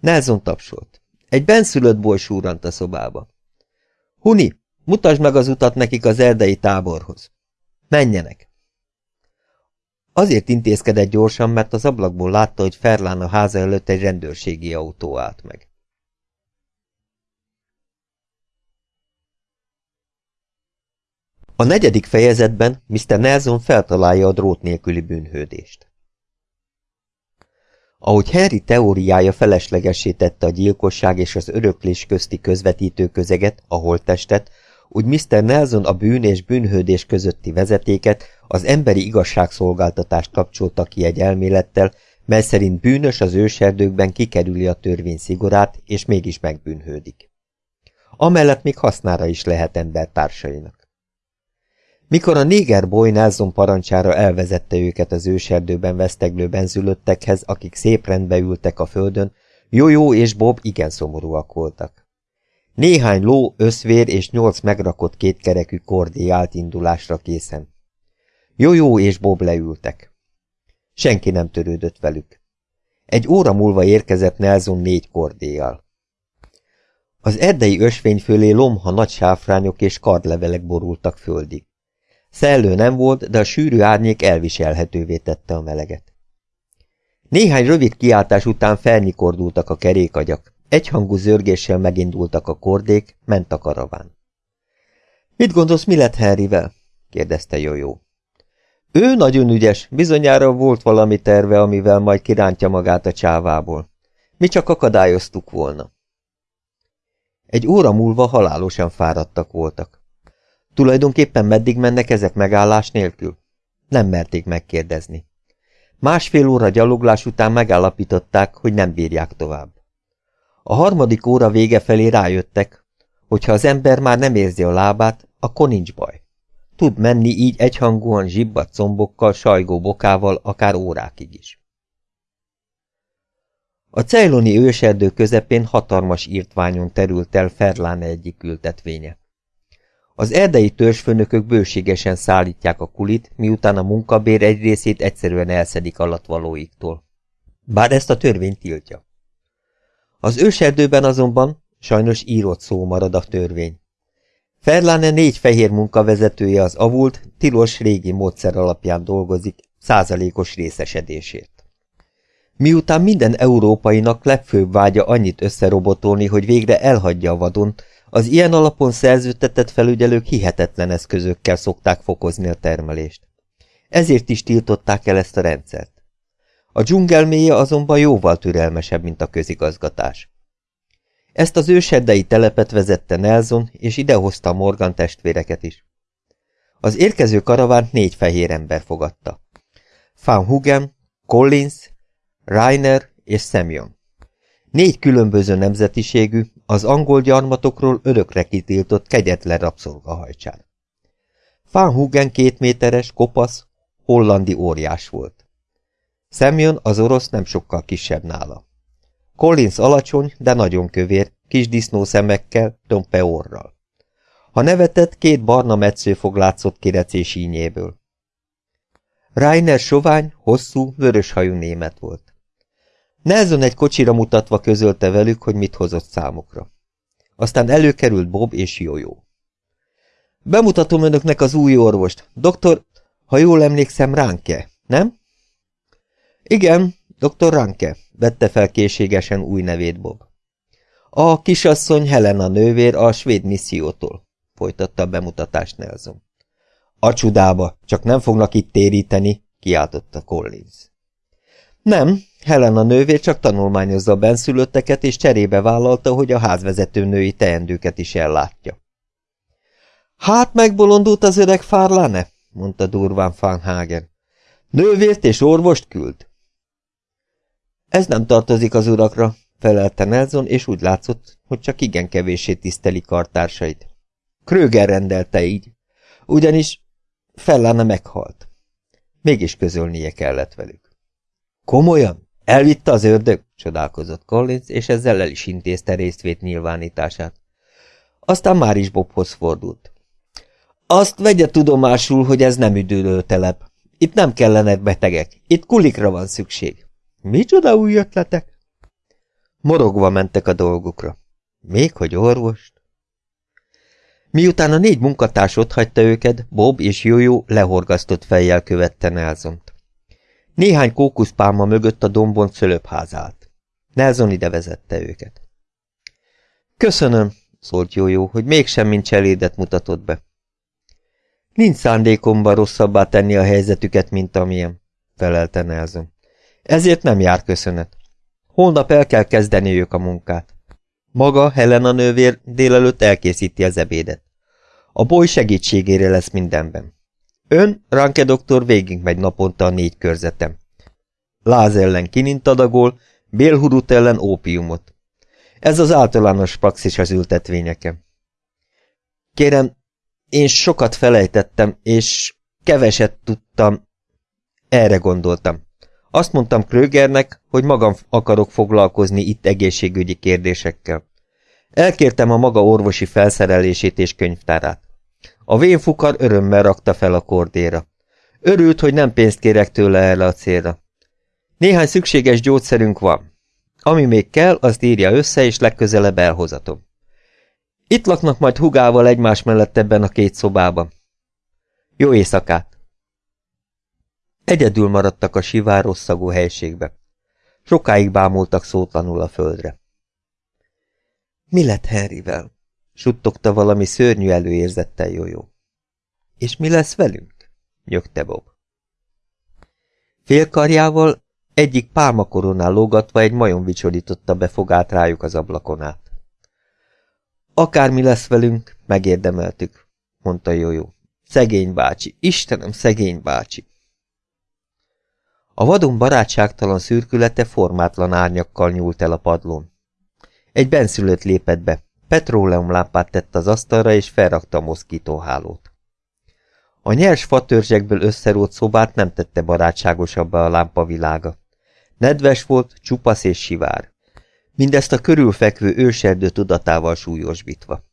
Nelson tapsolt. Egy benszülött boly súrant a szobába. Huni, mutasd meg az utat nekik az erdei táborhoz. Menjenek! Azért intézkedett gyorsan, mert az ablakból látta, hogy Ferlán a háza előtt egy rendőrségi autó állt meg. A negyedik fejezetben Mr. Nelson feltalálja a drót nélküli bűnhődést. Ahogy Harry teóriája feleslegessé tette a gyilkosság és az öröklés közti közvetítő közeget, a holttestet, úgy Mr. Nelson a bűn és bűnhődés közötti vezetéket, az emberi igazságszolgáltatást kapcsolta ki egy elmélettel, mely szerint bűnös az őserdőkben kikerüli a törvény szigorát, és mégis megbűnhődik. Amellett még hasznára is lehet embertársainak. Mikor a néger boy Nelson parancsára elvezette őket az őserdőben veszteglő benzülöttekhez, akik szép rendbe ültek a földön, Jó-jó és Bob igen szomorúak voltak. Néhány ló, összvér és nyolc megrakott kétkerekű kordé állt indulásra készen. Jó-jó és Bob leültek. Senki nem törődött velük. Egy óra múlva érkezett Nelson négy kordéjal. Az erdei ösvény fölé lomha nagy sáfrányok és kardlevelek borultak földig. Szellő nem volt, de a sűrű árnyék elviselhetővé tette a meleget. Néhány rövid kiáltás után felnyikordultak a kerékagyak, egyhangú zörgéssel megindultak a kordék, ment a karaván. Mit gondolsz, mi lett Henryvel? kérdezte Jójó. Ő nagyon ügyes, bizonyára volt valami terve, amivel majd kirántja magát a csávából. Mi csak akadályoztuk volna. Egy óra múlva halálosan fáradtak voltak. Tulajdonképpen meddig mennek ezek megállás nélkül? Nem merték megkérdezni. Másfél óra gyaloglás után megállapították, hogy nem bírják tovább. A harmadik óra vége felé rájöttek, hogy ha az ember már nem érzi a lábát, akkor nincs baj. tud menni így egyhangúan zsibbat combokkal, sajgó bokával, akár órákig is. A cejloni őserdő közepén hatalmas írtványon terült el Ferláne egyik ültetvénye. Az erdei törzsfőnökök bőségesen szállítják a kulit, miután a munkabér egy részét egyszerűen elszedik alatvalóiktól. Bár ezt a törvény tiltja. Az őserdőben azonban sajnos írott szó marad a törvény. Ferláne négy fehér munkavezetője az avult, tilos régi módszer alapján dolgozik, százalékos részesedésért. Miután minden európainak legfőbb vágya annyit összerobotolni, hogy végre elhagyja a vadon, az ilyen alapon szerződtetett felügyelők hihetetlen eszközökkel szokták fokozni a termelést. Ezért is tiltották el ezt a rendszert. A dzsungelméje azonban jóval türelmesebb, mint a közigazgatás. Ezt az őseddei telepet vezette Nelson, és idehozta a Morgan testvéreket is. Az érkező karavánt négy fehér ember fogadta. Van Hugen, Collins, Reiner és Semyon. Négy különböző nemzetiségű, az angol gyarmatokról örökre kitiltott kegyetlen rabszolgahajcsár. Van Hugen két méteres, kopasz, hollandi óriás volt. Semyon az orosz nem sokkal kisebb nála. Collins alacsony, de nagyon kövér, kis disznó szemekkel, tompe orral. Ha nevetett, két barna metszőfog látszott kirecés ínyéből. Reiner sovány, hosszú, vöröshajú német volt. Nelson egy kocsira mutatva közölte velük, hogy mit hozott számukra. Aztán előkerült Bob és Jójó. Bemutatom önöknek az új orvost. Doktor, ha jól emlékszem, Ránke, nem? Igen, doktor Ranke, vette fel készségesen új nevét Bob. A kisasszony Helena nővér a svéd missziótól, folytatta a bemutatást Nelson. A csudába, csak nem fognak itt téríteni, kiáltotta Collins. Nem, Helena nővér csak tanulmányozza a benszülötteket, és cserébe vállalta, hogy a házvezető női teendőket is ellátja. Hát megbolondult az öreg fárláne, mondta durván Fanhagen. Nővért és orvost küld. Ez nem tartozik az urakra, felelte Nelson, és úgy látszott, hogy csak igen kevéssé tiszteli kartársait. Kröger rendelte így, ugyanis Fellana meghalt. Mégis közölnie kellett velük. Komolyan? Elvitte az ördög? csodálkozott Collins, és ezzel el is intézte résztvét nyilvánítását. Aztán már is Bobhoz fordult. Azt vegye tudomásul, hogy ez nem üdülőtelep. Itt nem kellenek betegek, itt kulikra van szükség. Micsoda új ötletek? Morogva mentek a dolgukra. Még hogy orvost? Miután a négy munkatárs otthagyta őket, Bob és Jójó lehorgasztott fejjel követte Nelsont. Néhány kókuszpálma mögött a dombon szölöpházát. állt. Nelson ide vezette őket. Köszönöm, szólt Jójó, hogy mégsem mint cselédet mutatott be. Nincs szándékomban rosszabbá tenni a helyzetüket, mint amilyen, felelte Nelson. Ezért nem jár köszönet. Holnap el kell kezdeniük a munkát. Maga, Helena nővér délelőtt elkészíti az ebédet. A boly segítségére lesz mindenben. Ön, Ranke doktor végigmegy naponta a négy körzetem. Láz ellen kinint adagol, bélhurut ellen ópiumot. Ez az általános praxis az ültetvényeken. Kérem, én sokat felejtettem, és keveset tudtam. Erre gondoltam. Azt mondtam Krögernek, hogy magam akarok foglalkozni itt egészségügyi kérdésekkel. Elkértem a maga orvosi felszerelését és könyvtárát. A vénfukar örömmel rakta fel a kordéra. Örült, hogy nem pénzt kérek tőle erre a célra. Néhány szükséges gyógyszerünk van. Ami még kell, azt írja össze, és legközelebb elhozatom. Itt laknak majd hugával egymás mellett ebben a két szobában. Jó éjszakát! Egyedül maradtak a sivár rosszagú helységbe. Sokáig bámultak szótlanul a földre. Mi lett Henryvel? Suttogta valami szörnyű előérzettel Jójó. És mi lesz velünk? nyögte Bob. Félkarjával egyik pálmakoronál lógatva egy majom vicsorította be fogát rájuk az ablakon át. Akármi lesz velünk, megérdemeltük, mondta Jójó. Szegény bácsi, Istenem, szegény bácsi! A vadon barátságtalan szürkülete formátlan árnyakkal nyúlt el a padlón. Egy benszülött lépett be, petróleumlámpát tett az asztalra, és felrakta a moszkítóhálót. A nyers fatörzsekből összerót szobát nem tette barátságosabbá a lámpa világa. Nedves volt, csupasz és sivár. Mindezt a körülfekvő őserdő tudatával súlyosbítva.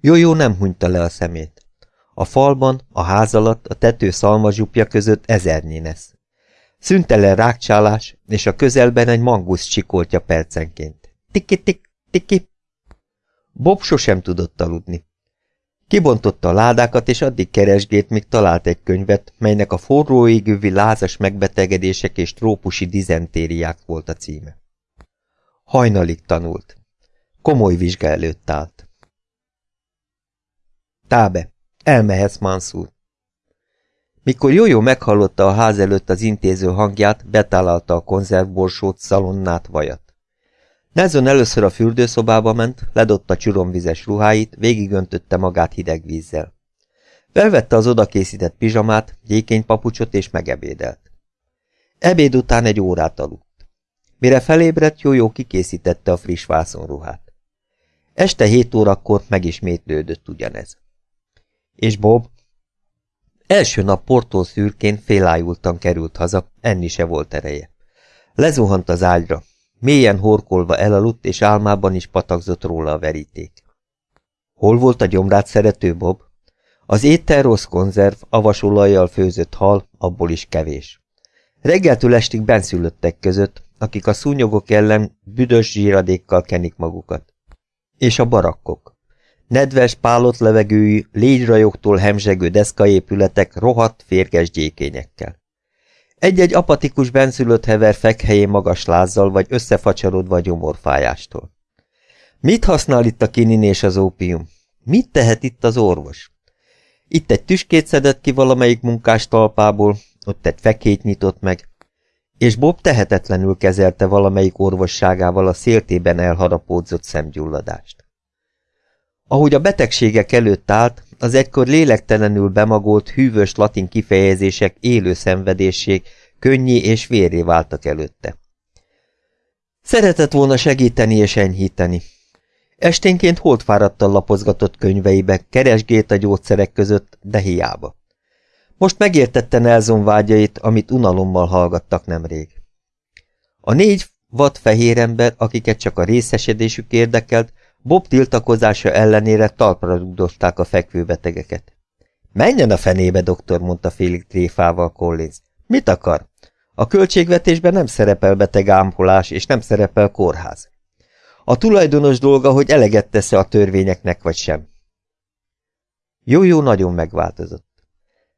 Jó-jó nem hunyta le a szemét. A falban, a ház alatt, a tető szalmazsupja között ezernyi nesz. Szüntelen rákcsálás, és a közelben egy mangusz csikoltja percenként. Tiki-tik, tiki. Bob sosem tudott aludni. Kibontotta a ládákat, és addig keresgélt, míg talált egy könyvet, melynek a forró égővi lázas megbetegedések és trópusi dizentériák volt a címe. Hajnalig tanult. Komoly vizsga előtt állt. Tábe, elmehetsz, Mansur. Mikor Jójó meghallotta a ház előtt az intéző hangját, betállalta a konzervborsót, szalonnát, vajat. Nelson először a fürdőszobába ment, ledotta csuromvizes ruháit, végigöntötte magát hideg vízzel. Felvette az odakészített pizsamát, gyékénypapucsot és megebédelt. Ebéd után egy órát aludt. Mire felébredt, Jójó kikészítette a friss vászonruhát. Este hét órakor megismétlődött ugyanez. És Bob? Első nap portól szürkén félájultan került haza, enni se volt ereje. Lezuhant az ágyra, mélyen horkolva elaludt, és álmában is patakzott róla a veríték. Hol volt a gyomrát szerető Bob? Az étel rossz konzerv, avasolajjal főzött hal, abból is kevés. Reggeltől estig benszülöttek között, akik a szúnyogok ellen büdös zsíradékkal kenik magukat. És a barakkok. Nedves, pálott levegőjű, légyrajogtól hemzsegő deszkaépületek rohadt, férges gyékényekkel. Egy-egy apatikus benszülött hever fekhelyén magas lázzal, vagy összefacsarodva a gyomorfájástól. Mit használ itt a kinin és az ópium? Mit tehet itt az orvos? Itt egy tüskét szedett ki valamelyik munkás talpából, ott egy fekét nyitott meg, és Bob tehetetlenül kezelte valamelyik orvosságával a széltében elharapódzott szemgyulladást. Ahogy a betegségek előtt állt, az egykor lélektelenül bemagolt, hűvös latin kifejezések élő szenvedésség könnyé és vérré váltak előtte. Szeretett volna segíteni és enyhíteni. Esténként holdfáradtan lapozgatott könyveibe, keresgélt a gyógyszerek között, de hiába. Most megértette Nelson vágyait, amit unalommal hallgattak nemrég. A négy vad fehér ember, akiket csak a részesedésük érdekelt, Bob tiltakozása ellenére talpra rugdosták a fekvőbetegeket. Menjen a fenébe, doktor, mondta félig tréfával Collins. Mit akar? A költségvetésben nem szerepel beteg ámpolás, és nem szerepel kórház. A tulajdonos dolga, hogy eleget tesz a törvényeknek, vagy sem. Jó-jó nagyon megváltozott.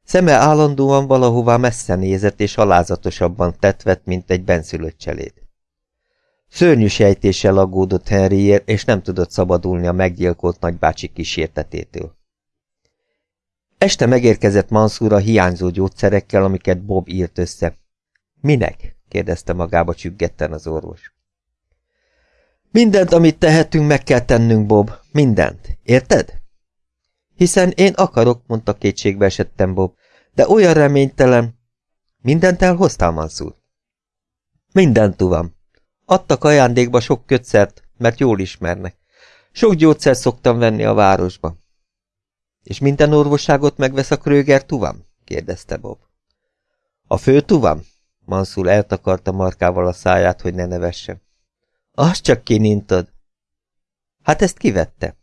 Szeme állandóan valahová messze nézett, és alázatosabban tetvett, mint egy benszülött cseléd. Szörnyű sejtéssel aggódott Henryért, és nem tudott szabadulni a meggyilkolt nagybácsi kísértetétől. Este megérkezett Mansur a hiányzó gyógyszerekkel, amiket Bob írt össze. Minek? kérdezte magába csüggetten az orvos. Mindent, amit tehetünk, meg kell tennünk, Bob. Mindent. Érted? Hiszen én akarok, mondta kétségbe esettem Bob, de olyan reménytelen. Mindent elhoztál, Mansur? Mindent, tudom. Adtak ajándékba sok kötszert, mert jól ismernek. Sok gyógyszert szoktam venni a városba. És minden orvosságot megvesz a Kröger tuvam? kérdezte Bob. A fő tuvam? Mansur eltakarta markával a száját, hogy ne nevesse. Azt csak kinintod. Hát ezt kivette.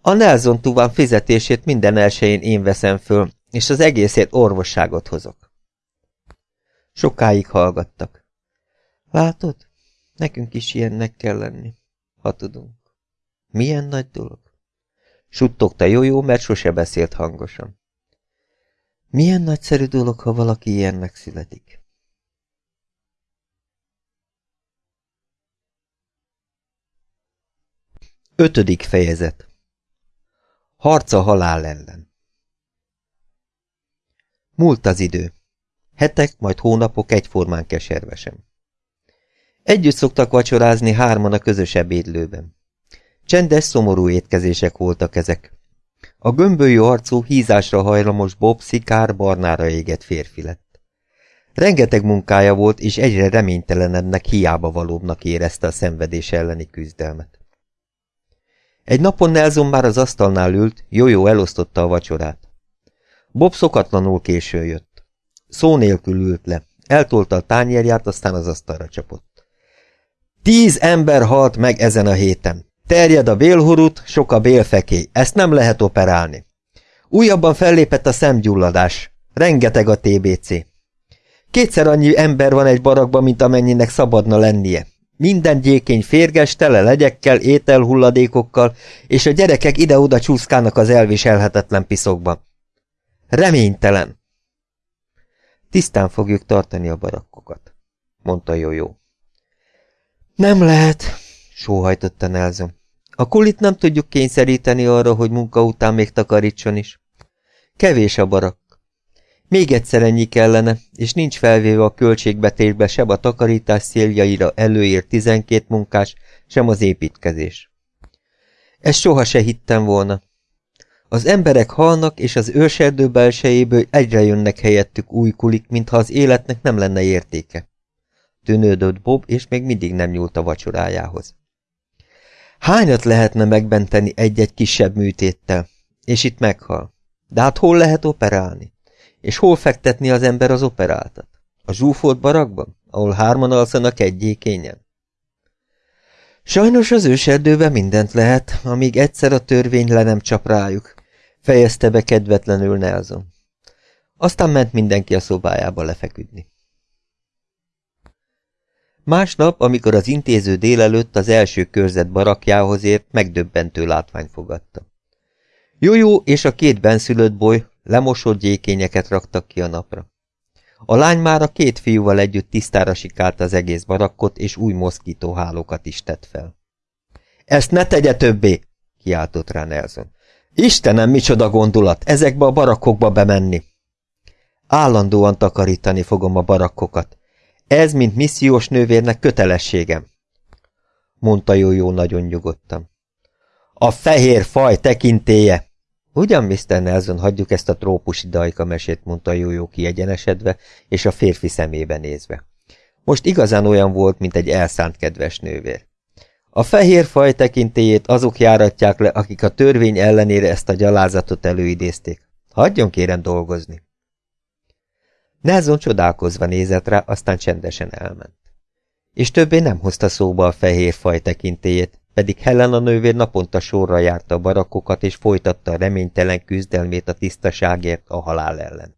A Nelson tuvam fizetését minden elsőjén én veszem föl, és az egészért orvosságot hozok. Sokáig hallgattak. Látod? Nekünk is ilyennek kell lenni, ha tudunk. Milyen nagy dolog? Suttogta jó-jó, mert sose beszélt hangosan. Milyen nagyszerű dolog, ha valaki ilyennek születik. Ötödik fejezet Harca halál ellen Múlt az idő. Hetek, majd hónapok egyformán keservesen. Együtt szoktak vacsorázni hárman a közös ebédlőben. Csendes, szomorú étkezések voltak ezek. A gömbölyű arcú, hízásra hajlamos Bob szikár barnára égett férfi lett. Rengeteg munkája volt, és egyre reménytelenebbnek, hiába valóbbnak érezte a szenvedés elleni küzdelmet. Egy napon Nelson már az asztalnál ült, jó-jó elosztotta a vacsorát. Bob szokatlanul késő jött. Szó nélkül ült le. Eltolta a tányérját, aztán az asztalra csapott. Tíz ember halt meg ezen a héten. Terjed a bélhurut, sok a bélfekély. Ezt nem lehet operálni. Újabban fellépett a szemgyulladás. Rengeteg a TBC. Kétszer annyi ember van egy barakban, mint amennyinek szabadna lennie. Minden gyékény férges, tele legyekkel, ételhulladékokkal, és a gyerekek ide-oda csúszkálnak az elviselhetetlen piszokba. Reménytelen! Tisztán fogjuk tartani a barakkokat, mondta Jójó. Nem lehet, sóhajtotta Nelson. A kulit nem tudjuk kényszeríteni arra, hogy munka után még takarítson is. Kevés a barak. Még egyszer ennyi kellene, és nincs felvéve a költségbetésbe sem a takarítás széljaira előírt 12 munkás, sem az építkezés. Ezt soha se hittem volna. Az emberek halnak, és az őserdő belsejéből egyre jönnek helyettük új kulik, mintha az életnek nem lenne értéke. Tűnődött Bob, és még mindig nem nyúlt a vacsorájához. Hányat lehetne megbenteni egy-egy kisebb műtéttel? És itt meghal. De hát hol lehet operálni? És hol fektetni az ember az operáltat? A zsúfolt barakban, ahol hárman alszanak egyékényen? Sajnos az őserdőben mindent lehet, amíg egyszer a törvény le nem csap rájuk, fejezte be kedvetlenül Nelson. Aztán ment mindenki a szobájába lefeküdni. Másnap, amikor az intéző délelőtt az első körzet barakjához ért, megdöbbentő látvány fogadta. Jójó és a két benszülött boly lemosott gyékényeket raktak ki a napra. A lány már a két fiúval együtt tisztára sikálta az egész barakkot, és új moszkítóhálókat is tett fel. Ezt ne tegye többé! kiáltott rá Nelson. Istenem, micsoda gondolat, ezekbe a barakkokba bemenni! Állandóan takarítani fogom a barakkokat. Ez, mint missziós nővérnek kötelességem, mondta Jójó nagyon nyugodtan. A fehér faj tekintéje! Ugyan, Mr. Nelson, hagyjuk ezt a trópusi dajka mesét, mondta Jójó kiegyenesedve, és a férfi szemébe nézve. Most igazán olyan volt, mint egy elszánt kedves nővér. A fehér faj tekintélyét azok járatják le, akik a törvény ellenére ezt a gyalázatot előidézték. Hagyjon kérem dolgozni. Nelson csodálkozva nézett rá, aztán csendesen elment. És többé nem hozta szóba a fehér faj tekintélyét, pedig Helena nővér naponta sorra járta a barakokat, és folytatta a reménytelen küzdelmét a tisztaságért a halál ellen.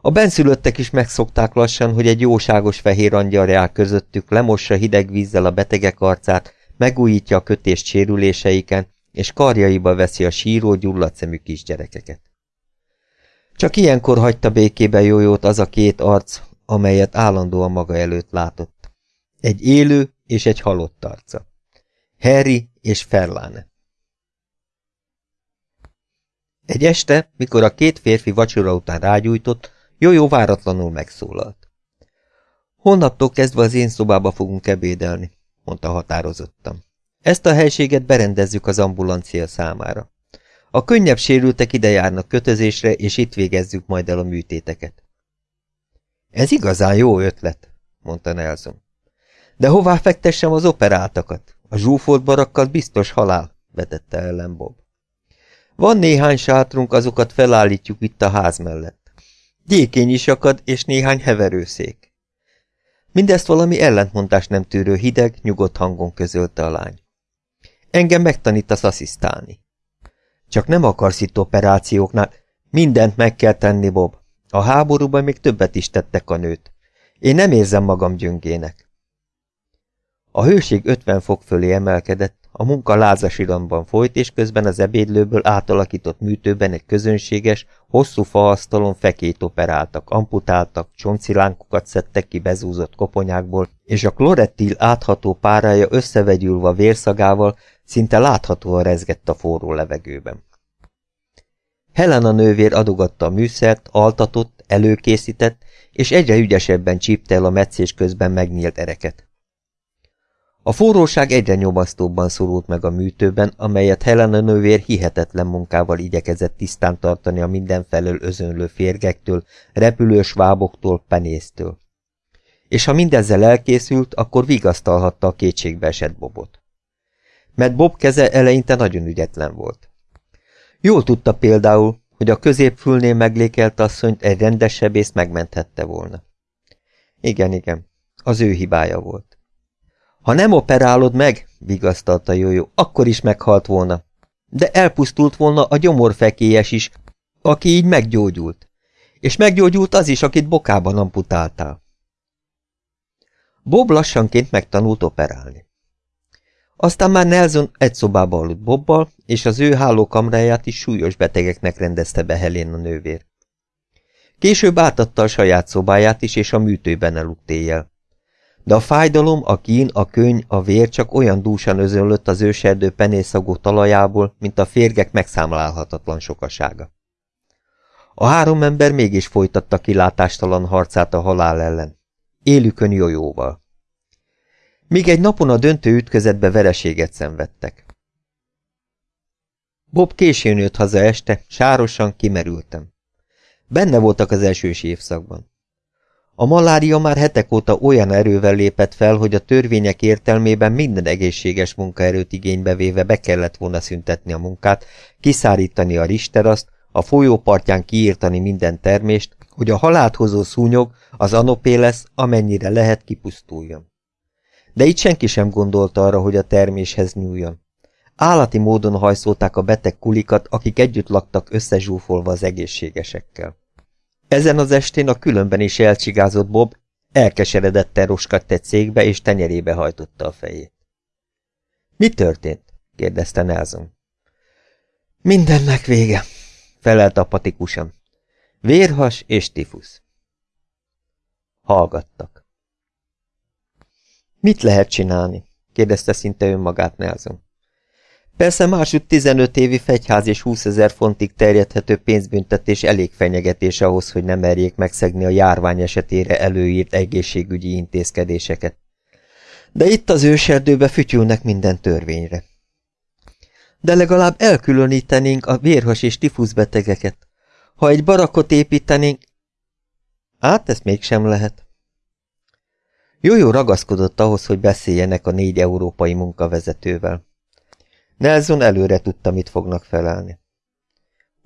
A benszülöttek is megszokták lassan, hogy egy jóságos fehér angyal jár közöttük, lemossa hideg vízzel a betegek arcát, megújítja a kötést sérüléseiken, és karjaiba veszi a síró, gyulladt szemű kisgyerekeket. Csak ilyenkor hagyta békébe jójót az a két arc, amelyet állandóan maga előtt látott. Egy élő és egy halott arca. Harry és Ferlane. Egy este, mikor a két férfi vacsora után rágyújtott, Jójó váratlanul megszólalt. Holnaptól kezdve az én szobába fogunk ebédelni, mondta határozottan. Ezt a helységet berendezzük az ambulancia számára. A könnyebb sérültek ide járnak kötözésre, és itt végezzük majd el a műtéteket. Ez igazán jó ötlet, mondta Nelson. De hová fektessem az operáltakat? A zsúfolt barakkal biztos halál, vetette ellen Bob. Van néhány sátrunk, azokat felállítjuk itt a ház mellett. Gyékény is akad, és néhány heverőszék. Mindezt valami ellentmondás nem tűrő hideg, nyugodt hangon közölte a lány. Engem megtanítasz asszisztálni. Csak nem akarsz itt operációknál. Mindent meg kell tenni, Bob. A háborúban még többet is tettek a nőt. Én nem érzem magam gyöngének. A hőség 50 fok fölé emelkedett, a munka lázas iramban folyt, és közben az ebédlőből átalakított műtőben egy közönséges, hosszú faasztalon fekét operáltak, amputáltak, csoncilánkokat szedtek ki bezúzott koponyákból, és a klorettil átható párája összevegyülve vérszagával szinte láthatóan rezgett a forró levegőben. Helena nővér adogatta a műszert, altatott, előkészített, és egyre ügyesebben csípte el a meccés közben megnyílt ereket. A forróság egyre nyomasztóbban szorult meg a műtőben, amelyet Helena nővér hihetetlen munkával igyekezett tisztán tartani a mindenfelől özönlő férgektől, repülős váboktól, penésztől. És ha mindezzel elkészült, akkor vigasztalhatta a kétségbe esett Bobot. Mert Bob keze eleinte nagyon ügyetlen volt. Jól tudta például, hogy a középfülnél meglékelt asszonyt egy rendes sebész megmenthette volna. Igen, igen, az ő hibája volt. Ha nem operálod meg, vigasztalta Jójó, akkor is meghalt volna. De elpusztult volna a gyomorfekélyes is, aki így meggyógyult. És meggyógyult az is, akit bokában amputáltál. Bob lassanként megtanult operálni. Aztán már Nelson egy szobába aludt Bobbal, és az ő hálókamráját is súlyos betegeknek rendezte be Helén a nővér. Később átadta a saját szobáját is, és a műtőben eludt éjjel. De a fájdalom, a kín, a köny, a vér csak olyan dúsan özönlött az őserdő penészagú talajából, mint a férgek megszámlálhatatlan sokasága. A három ember mégis folytatta kilátástalan harcát a halál ellen. Élükön jójóval. Míg egy napon a döntő ütközetbe vereséget szenvedtek. Bob későn jött haza este, sárosan kimerültem. Benne voltak az elsős évszakban. A malária már hetek óta olyan erővel lépett fel, hogy a törvények értelmében minden egészséges munkaerőt igénybe véve be kellett volna szüntetni a munkát, kiszárítani a risteraszt, a folyópartján kiírtani minden termést, hogy a halált hozó szúnyog, az anopéles, amennyire lehet kipusztuljon. De itt senki sem gondolta arra, hogy a terméshez nyúljon. Állati módon hajszolták a beteg kulikat, akik együtt laktak összezsúfolva az egészségesekkel. Ezen az estén a különben is elcsigázott Bob elkeseredetten roskadt egy székbe, és tenyerébe hajtotta a fejét. Mi történt? kérdezte Nelson. Mindennek vége, felelt apatikusan. Vérhas és tifusz. Hallgattak. Mit lehet csinálni? kérdezte szinte önmagát Nelson. Persze másút 15 évi fegyház és 20 ezer fontig terjedhető pénzbüntetés elég fenyegetés ahhoz, hogy nem merjék megszegni a járvány esetére előírt egészségügyi intézkedéseket. De itt az őserdőbe fütyülnek minden törvényre. De legalább elkülönítenénk a vérhas és tifuszbetegeket. Ha egy barakot építenénk... Hát, ezt mégsem lehet. Jójó ragaszkodott ahhoz, hogy beszéljenek a négy európai munkavezetővel. Nelson előre tudta, mit fognak felelni.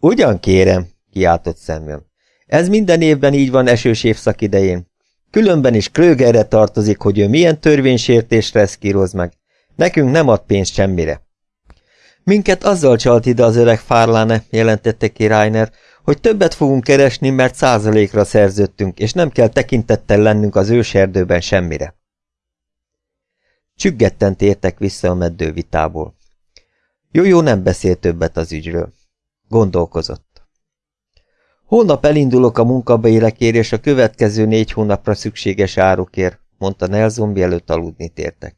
Ugyan kérem, kiáltott Samuel. Ez minden évben így van esős évszak idején. Különben is Krögerre tartozik, hogy ő milyen törvénysértésre eszkíroz meg. Nekünk nem ad pénzt semmire. Minket azzal csalt ide az öreg Fárláne, jelentette ki Reiner, hogy többet fogunk keresni, mert százalékra szerződtünk, és nem kell tekintettel lennünk az őserdőben semmire. Csüggetten tértek vissza a meddővitából. Jó-jó nem beszélt többet az ügyről. Gondolkozott. Holnap elindulok a munkabérekért és a következő négy hónapra szükséges árukért, mondta Nelson, mielőtt aludni tértek.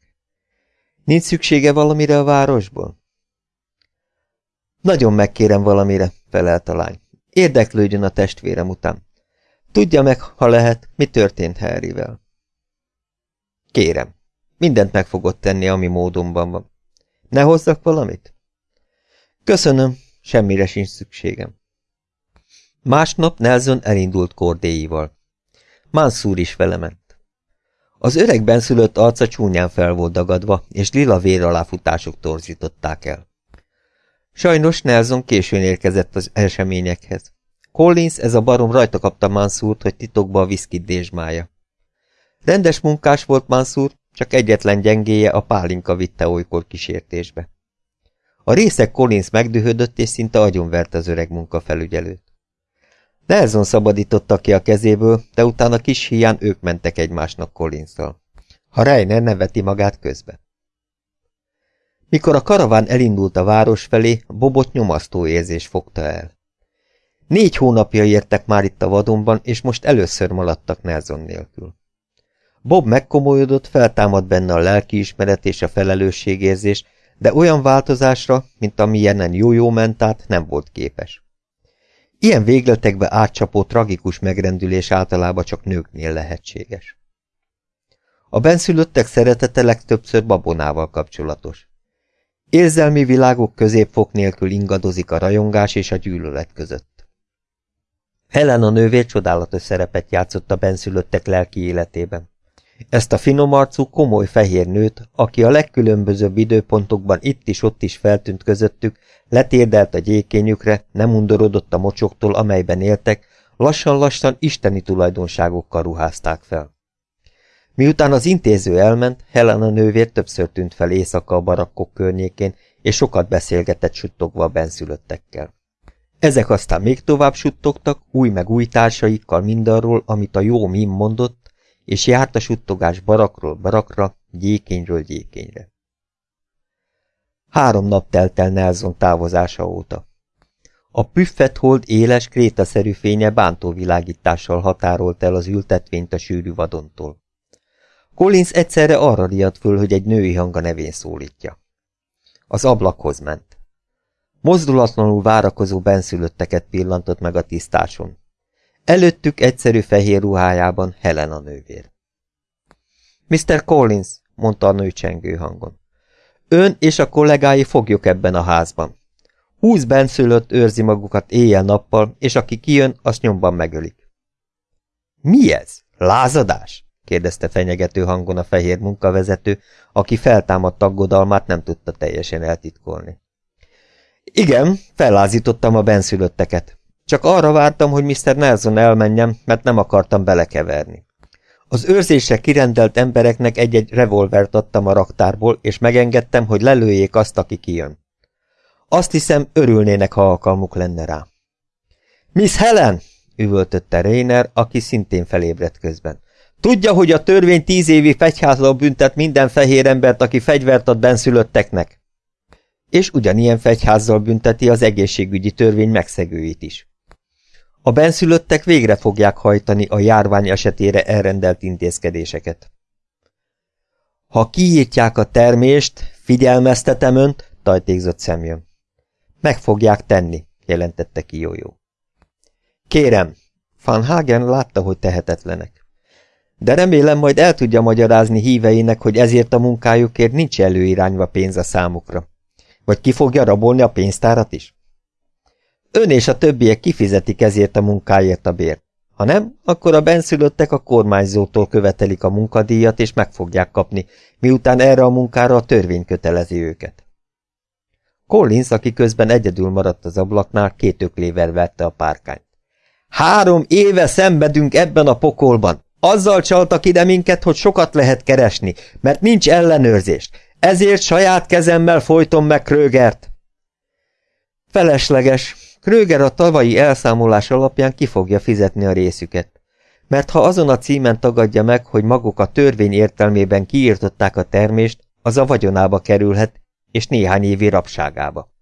Nincs szüksége valamire a városból? Nagyon megkérem valamire, felelt a lány. Érdeklődjön a testvérem után. Tudja meg, ha lehet, mi történt Harryvel. Kérem, mindent meg fogod tenni, ami módonban van. Ne hozzak valamit? Köszönöm, semmire sincs szükségem. Másnap Nelson elindult kordéival. Mansur is vele ment. Az öreg benszülött arca csúnyán fel volt dagadva, és lila vér aláfutások torzították el. Sajnos Nelson későn érkezett az eseményekhez. Collins, ez a barom rajta kapta Mansurt, hogy titokba a viszkit dézsmája. Rendes munkás volt Mansur, csak egyetlen gyengéje a pálinka vitte olykor kísértésbe. A részek Collins megdühödött, és szinte agyonverte az öreg munkafelügyelőt. Nelson szabadította ki a kezéből, de utána kis hián ők mentek egymásnak Collinszal. Ha Reiner neveti magát közbe. Mikor a karaván elindult a város felé, Bobot nyomasztó érzés fogta el. Négy hónapja értek már itt a vadonban, és most először maladtak Nelson nélkül. Bob megkomolyodott, feltámad benne a lelkiismeret és a felelősségérzés, de olyan változásra, mint amilyenen jó-jó ment át, nem volt képes. Ilyen végletekbe átcsapó tragikus megrendülés általában csak nőknél lehetséges. A benszülöttek szeretete legtöbbször babonával kapcsolatos. Érzelmi világok középfok nélkül ingadozik a rajongás és a gyűlölet között. Helen a nővér csodálatos szerepet játszott a benszülöttek lelki életében. Ezt a finomarcú, komoly fehér nőt, aki a legkülönbözőbb időpontokban itt is ott is feltűnt közöttük, letérdelt a gyékényükre, nem undorodott a mocsoktól, amelyben éltek, lassan-lassan isteni tulajdonságokkal ruházták fel. Miután az intéző elment, Helena nővér többször tűnt fel éjszaka a barakkok környékén, és sokat beszélgetett suttogva a benszülöttekkel. Ezek aztán még tovább suttogtak, új meg új társaikkal mindarról, amit a jó mim mondott, és járt a suttogás barakról barakra, gyékényről gyékényre. Három nap telt el Nelson távozása óta. A püffet hold éles, krétaszerű fénye bántó világítással határolt el az ültetvényt a sűrű vadontól. Collins egyszerre arra riadt föl, hogy egy női hanga nevén szólítja. Az ablakhoz ment. Mozdulatlanul várakozó benszülötteket pillantott meg a tisztáson. Előttük egyszerű fehér ruhájában Helena nővér. Mr. Collins, mondta a nő csengő hangon. Ön és a kollégái fogjuk ebben a házban. Húsz benszülött őrzi magukat éjjel-nappal, és aki kijön, azt nyomban megölik. Mi ez? Lázadás? Kérdezte fenyegető hangon a fehér munkavezető, aki feltámadt aggodalmát nem tudta teljesen eltitkolni. Igen, fellázítottam a benszülötteket. Csak arra vártam, hogy Mr. Nelson elmenjem, mert nem akartam belekeverni. Az őrzésre kirendelt embereknek egy-egy revolvert adtam a raktárból, és megengedtem, hogy lelőjék azt, aki kijön. Azt hiszem, örülnének, ha alkalmuk lenne rá. Miss Helen! üvöltötte Rainer, aki szintén felébredt közben. Tudja, hogy a törvény tíz évi fegyházal büntet minden fehér embert, aki fegyvert ad benszülötteknek? És ugyanilyen fegyházzal bünteti az egészségügyi törvény megszegőit is. A benszülöttek végre fogják hajtani a járvány esetére elrendelt intézkedéseket. Ha kiírtják a termést, figyelmeztetem önt, tajtékzott szemjön. Meg fogják tenni, jelentette ki Jójó. Kérem, Van Hagen látta, hogy tehetetlenek. De remélem majd el tudja magyarázni híveinek, hogy ezért a munkájukért nincs előirányva pénz a számukra. Vagy ki fogja rabolni a pénztárat is? Ön és a többiek kifizetik ezért a munkáért a bért. Ha nem, akkor a benszülöttek a kormányzótól követelik a munkadíjat, és meg fogják kapni, miután erre a munkára a törvény kötelezi őket. Collins, aki közben egyedül maradt az ablaknál, két öklével vette a párkányt. Három éve szenvedünk ebben a pokolban. Azzal csaltak ide minket, hogy sokat lehet keresni, mert nincs ellenőrzés. Ezért saját kezemmel folytom meg Krögert. Felesleges. Kröger a tavalyi elszámolás alapján ki fogja fizetni a részüket. Mert ha azon a címen tagadja meg, hogy maguk a törvény értelmében kiírtották a termést, az a vagyonába kerülhet, és néhány évi rabságába.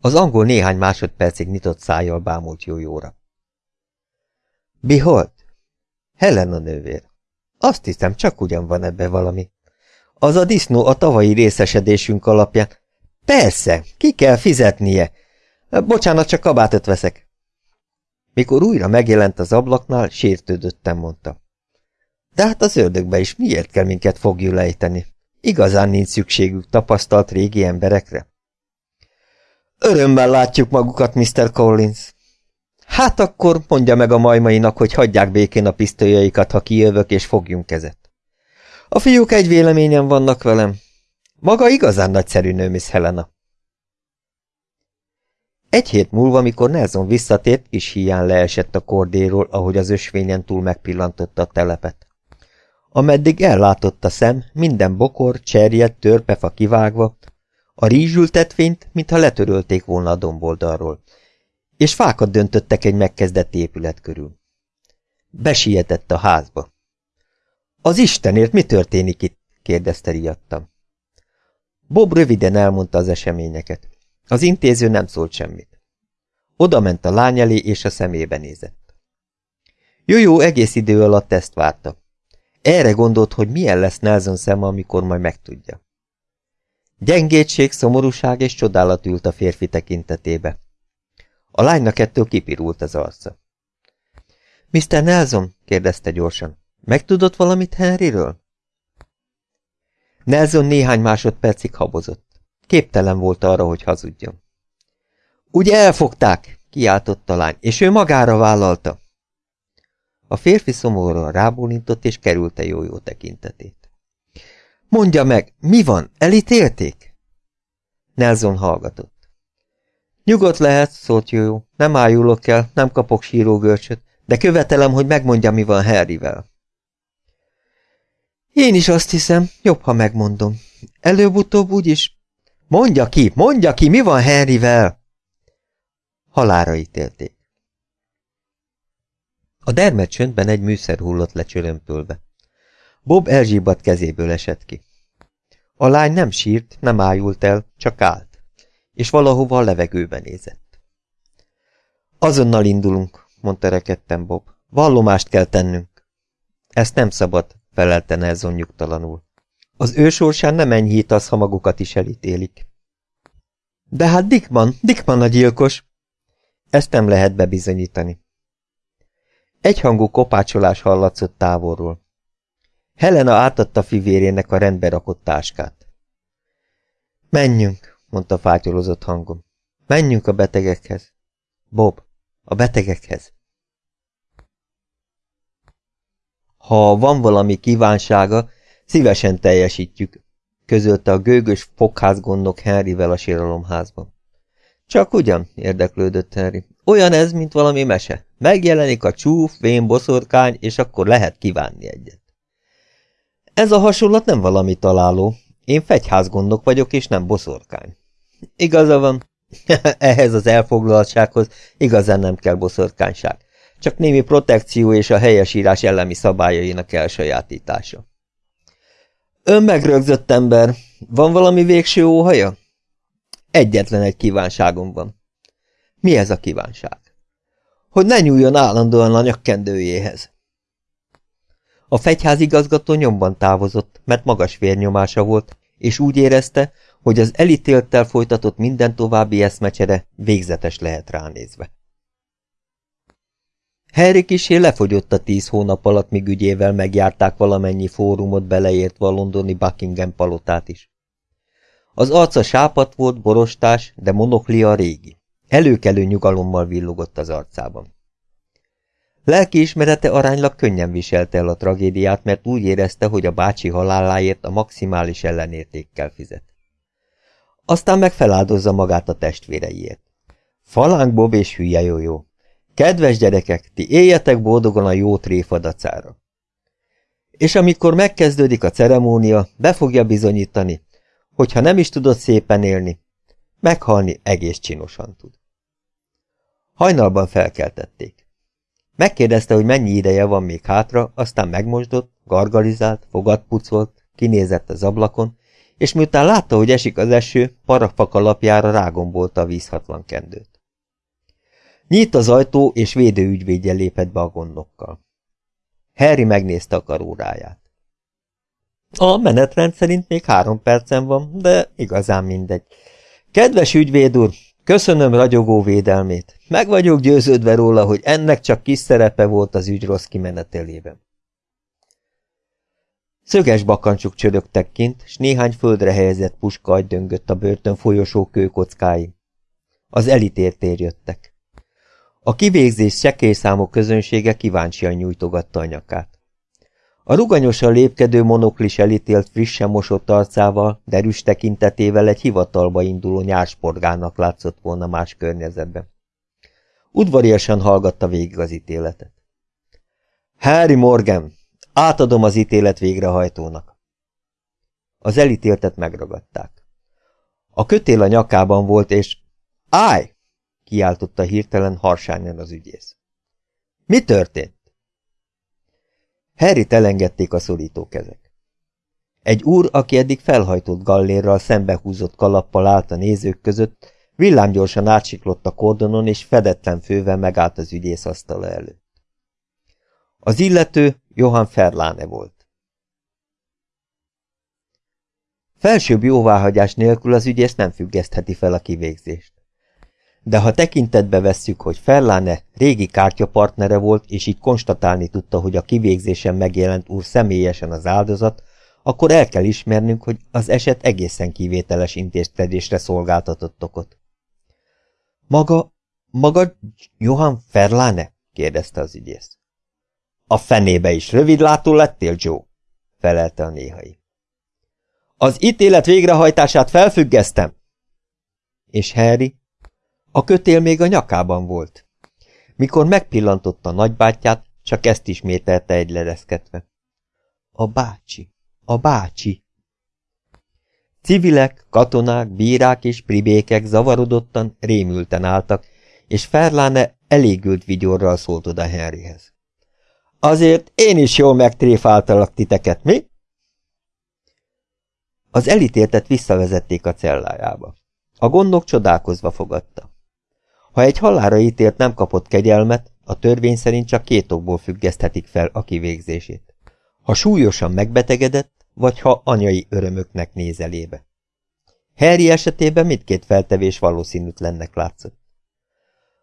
Az angol néhány másodpercig nyitott szájjal bámult jójóra. Behold! Helena nővér. Azt hiszem, csak ugyan van ebbe valami. Az a disznó a tavalyi részesedésünk alapján. Persze, ki kell fizetnie. Bocsánat, csak kabátot veszek. Mikor újra megjelent az ablaknál, sértődöttem, mondta. De hát az ördögbe is miért kell minket fogjulejteni? Igazán nincs szükségük tapasztalt régi emberekre? Örömmel látjuk magukat, Mr. Collins. Hát akkor mondja meg a majmainak, hogy hagyják békén a pisztolyaikat, ha kijövök és fogjunk kezet. A fiúk egy véleményen vannak velem. Maga igazán nagyszerű nő, Miss Helena. Egy hét múlva, mikor Nelson visszatért, kis hián leesett a kordéról, ahogy az ösvényen túl megpillantotta a telepet. Ameddig ellátott a szem, minden bokor, cserjed, törpefa kivágva, a rizsültetvényt, mintha letörölték volna a domboldalról, és fákat döntöttek egy megkezdett épület körül. Besietett a házba. Az Istenért mi történik itt? kérdezte riadtam. Bob röviden elmondta az eseményeket. Az intéző nem szólt semmit. Oda ment a lány elé, és a szemébe nézett. Jó-jó egész idő alatt ezt várta. Erre gondolt, hogy milyen lesz Nelson szeme, amikor majd megtudja. Gyengétség, szomorúság és csodálat ült a férfi tekintetébe. A lánynak ettől kipirult az arca. Mr. Nelson? kérdezte gyorsan. Megtudott valamit Henryről? Nelson néhány másodpercig habozott. Képtelen volt arra, hogy hazudjon. Ugye elfogták? kiáltott a lány, és ő magára vállalta. A férfi szomorúan rábólintott és kerülte jó-jó tekintetét. Mondja meg, mi van, elítélték? Nelson hallgatott. Nyugodt lehet, szólt jó, nem ájulok el, nem kapok sírógörcsöt, de követelem, hogy megmondja, mi van Harryvel. Én is azt hiszem, jobb, ha megmondom. Előbb-utóbb úgyis... Mondja ki, mondja ki, mi van Harryvel? Halára ítélték. A dermed csöndben egy műszer hullott le. Bob elzsíbat kezéből esett ki. A lány nem sírt, nem ájult el, csak állt, és valahova a levegőbe nézett. Azonnal indulunk, mondta rekedten Bob. Vallomást kell tennünk. Ezt nem szabad, felelte Nelson nyugtalanul. Az ősorsán nem enyhít az, ha magukat is elítélik. De hát Dickman, Dickman a gyilkos! Ezt nem lehet bebizonyítani. Egyhangú kopácsolás hallatszott távolról. Helena átadta fivérének a rendbe rakott táskát. Menjünk, mondta fátyolozott hangom. Menjünk a betegekhez. Bob, a betegekhez. Ha van valami kívánsága, szívesen teljesítjük, közölte a gőgös fogházgondok Henryvel a síralomházban. Csak ugyan, érdeklődött Henry. Olyan ez, mint valami mese. Megjelenik a csúf, vén boszorkány, és akkor lehet kívánni egyet. Ez a hasonlat nem valami találó. Én fegyházgondok vagyok, és nem boszorkány. Igaza van. Ehhez az elfoglaltsághoz igazán nem kell boszorkányság. Csak némi protekció és a helyesírás ellemi szabályainak elsajátítása. Ön megrögzött ember. Van valami végső óhaja? Egyetlen egy kívánságom van. Mi ez a kívánság? Hogy ne nyúljon állandóan a nyakkendőjéhez. A fegyházigazgató nyomban távozott, mert magas vérnyomása volt, és úgy érezte, hogy az elítélttel folytatott minden további eszmecsere végzetes lehet ránézve. Harry kisé lefogyott a tíz hónap alatt, míg ügyével megjárták valamennyi fórumot beleértve a londoni Buckingham palotát is. Az arca sápat volt, borostás, de monoklia régi. Előkelő nyugalommal villogott az arcában. Lelkiismerete aránylag könnyen viselte el a tragédiát, mert úgy érezte, hogy a bácsi haláláért a maximális ellenértékkel fizet. Aztán meg magát a testvéreiért. Falánk Bob és hülye jó, jó. Kedves gyerekek, ti éljetek boldogan a jó tréfadacára. És amikor megkezdődik a ceremónia, be fogja bizonyítani, hogyha nem is tudod szépen élni, meghalni egész csinosan tud. Hajnalban felkeltették. Megkérdezte, hogy mennyi ideje van még hátra, aztán megmosdott, gargalizált, fogat pucolt, kinézett az ablakon, és miután látta, hogy esik az eső, parafak alapjára rágombolta a vízhatlan kendőt. Nyílt az ajtó, és védőügyvédje lépett be a gondokkal. Harry megnézte a karóráját. A menetrend szerint még három percen van, de igazán mindegy. Kedves ügyvéd úr, köszönöm ragyogó védelmét. Meg vagyok győződve róla, hogy ennek csak kis szerepe volt az ügy rossz kimenetelében. Szöges bakancsuk csörögtek kint, s néhány földre helyezett puska döngött a börtön folyosó kőkockái. Az elitért jöttek. A kivégzés sekélyszámú közönsége kíváncsian nyújtogatta a nyakát. A ruganyosan lépkedő monoklis elítélt frissen mosott arcával, derűs tekintetével egy hivatalba induló nyársporgának látszott volna más környezetben. Udvariasan hallgatta végig az ítéletet. Harry Morgan, átadom az ítélet végrehajtónak. Az elítéltet megragadták. A kötél a nyakában volt, és Állj! kiáltotta hirtelen harsányan az ügyész. Mi történt? Harryt elengedték a szorító kezek. Egy úr, aki eddig felhajtott gallérral szembehúzott kalappal állt a nézők között, villámgyorsan átsiklott a kordonon, és fedetlen fővel megállt az ügyész asztala előtt. Az illető Johann Ferláne volt. Felsőbb jóváhagyás nélkül az ügyész nem függesztheti fel a kivégzést de ha tekintetbe vesszük, hogy Ferláne régi kártyapartnere volt, és így konstatálni tudta, hogy a kivégzésen megjelent úr személyesen az áldozat, akkor el kell ismernünk, hogy az eset egészen kivételes intézkedésre szolgáltatott okot. Maga, maga Johann Ferláne? kérdezte az ügyész. A fenébe is rövidlátó lettél, Joe, felelte a néhai. Az ítélet végrehajtását felfüggesztem. És Harry? A kötél még a nyakában volt. Mikor megpillantotta nagybátyját, csak ezt ismételte egy lereszketve. A bácsi, a bácsi. Civilek, katonák, bírák és pribékek zavarodottan, rémülten álltak, és Ferláne elégült vigyorral szólt oda Henryhez. Azért én is jól megtréfáltalak titeket, mi? Az elítéltet visszavezették a cellájába. A gondnok csodálkozva fogadta. Ha egy halára ítélt nem kapott kegyelmet, a törvény szerint csak két okból függeszthetik fel a kivégzését. Ha súlyosan megbetegedett, vagy ha anyai örömöknek néz elébe. Harry esetében mindkét feltevés valószínűtlennek látszott.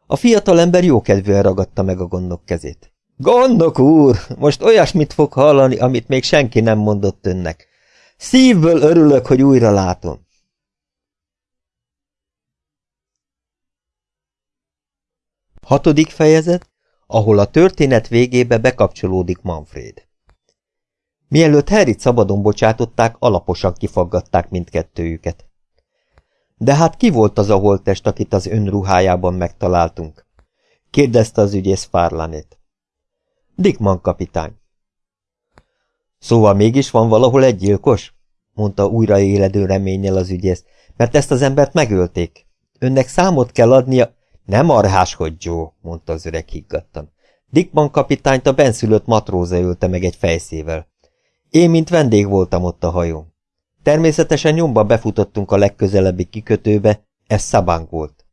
A fiatalember jókedvűen ragadta meg a gondok kezét. Gondok úr, most olyasmit fog hallani, amit még senki nem mondott önnek. Szívből örülök, hogy újra látom. Hatodik fejezet, ahol a történet végébe bekapcsolódik Manfred. Mielőtt Harryt szabadon bocsátották, alaposan kifaggatták mindkettőjüket. De hát ki volt az a holttest, akit az önruhájában megtaláltunk? kérdezte az ügyész Fárlanét. Dickman kapitány. Szóval mégis van valahol egy gyilkos? mondta újra éledő reménnyel az ügyész, mert ezt az embert megölték. Önnek számot kell adnia... Nem arháskodj, Joe, mondta az öreg higgadtan. Dickman kapitányt a benszülött matróza ölte meg egy fejszével. Én, mint vendég voltam ott a hajón. Természetesen nyomba befutottunk a legközelebbi kikötőbe, ez Szabánk volt.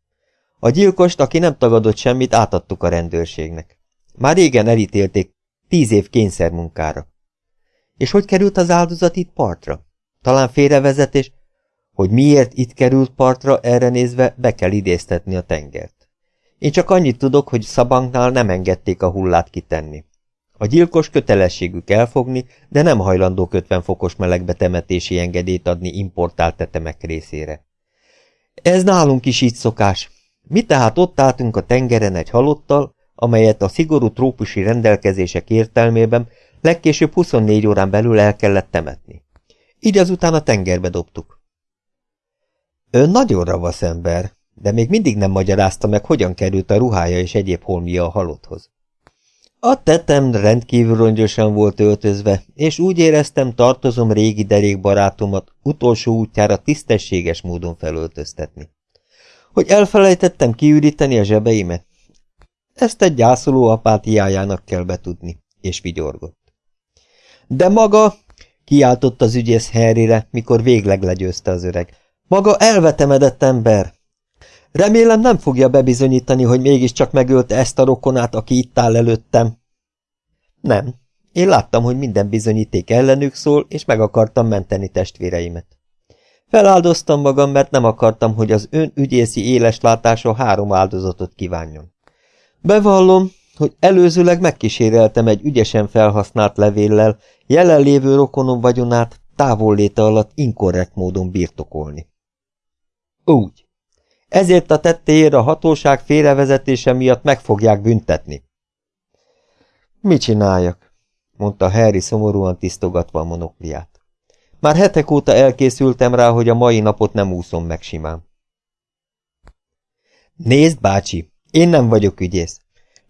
A gyilkost, aki nem tagadott semmit, átadtuk a rendőrségnek. Már régen elítélték tíz év kényszermunkára. És hogy került az áldozat itt partra? Talán félrevezetés, hogy miért itt került partra, erre nézve be kell idéztetni a tengert. Én csak annyit tudok, hogy Szabanknál nem engedték a hullát kitenni. A gyilkos kötelességük elfogni, de nem hajlandó 50 fokos melegbe temetési engedélyt adni importált tetemek részére. Ez nálunk is így szokás. Mi tehát ott álltunk a tengeren egy halottal, amelyet a szigorú trópusi rendelkezések értelmében legkésőbb 24 órán belül el kellett temetni. Így azután a tengerbe dobtuk. Ön nagyon ravasz ember, de még mindig nem magyarázta meg, hogyan került a ruhája és egyéb holmia a halotthoz. A tetem rendkívül rongyosan volt öltözve, és úgy éreztem, tartozom régi derékbarátomat utolsó útjára tisztességes módon felöltöztetni. Hogy elfelejtettem kiüríteni a zsebeimet? Ezt egy gyászoló apátiájának kell betudni, és vigyorgott. De maga, kiáltott az ügyész Harryre, mikor végleg legyőzte az öreg. Maga elvetemedett ember! Remélem nem fogja bebizonyítani, hogy mégiscsak megölte ezt a rokonát, aki itt áll előttem. Nem. Én láttam, hogy minden bizonyíték ellenük szól, és meg akartam menteni testvéreimet. Feláldoztam magam, mert nem akartam, hogy az ön ügyészi éles látása három áldozatot kívánjon. Bevallom, hogy előzőleg megkíséreltem egy ügyesen felhasznált levéllel jelenlévő rokonom vagyonát távolléte alatt inkorrekt módon birtokolni. Úgy. Ezért a tettéért a hatóság félrevezetése miatt meg fogják büntetni. Mit csináljak? mondta Harry szomorúan tisztogatva a monokliát. Már hetek óta elkészültem rá, hogy a mai napot nem úszom meg simán. Nézd, bácsi, én nem vagyok ügyész.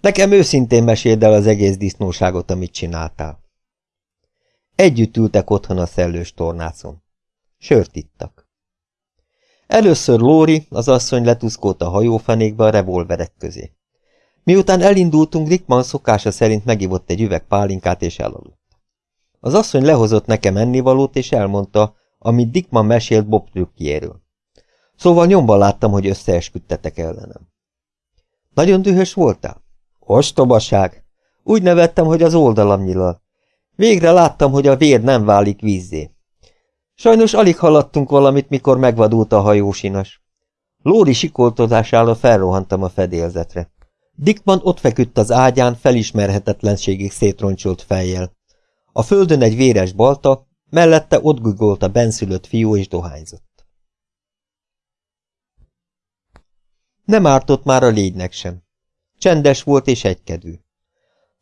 Nekem őszintén meséld el az egész disznóságot, amit csináltál. Együtt ültek otthon a szellős tornászon. Sört ittak. Először Lóri, az asszony letuszkolt a hajófenékbe a revolverek közé. Miután elindultunk, Rickman szokása szerint megivott egy üveg pálinkát és elaludt. Az asszony lehozott nekem ennivalót és elmondta, amit Dickman mesélt Bob trükkjéről. Szóval nyomban láttam, hogy összeesküdtetek ellenem. Nagyon dühös voltál? Ostobaság! Úgy nevettem, hogy az oldalam nyilal. Végre láttam, hogy a vér nem válik vízzé. Sajnos alig haladtunk valamit, mikor megvadult a hajósinas. Lóri sikoltozására felrohantam a fedélzetre. Dickman ott feküdt az ágyán, felismerhetetlenségig szétroncsolt fejjel. A földön egy véres balta, mellette ott gugolt a benszülött fiú és dohányzott. Nem ártott már a légynek sem. Csendes volt és egykedvű.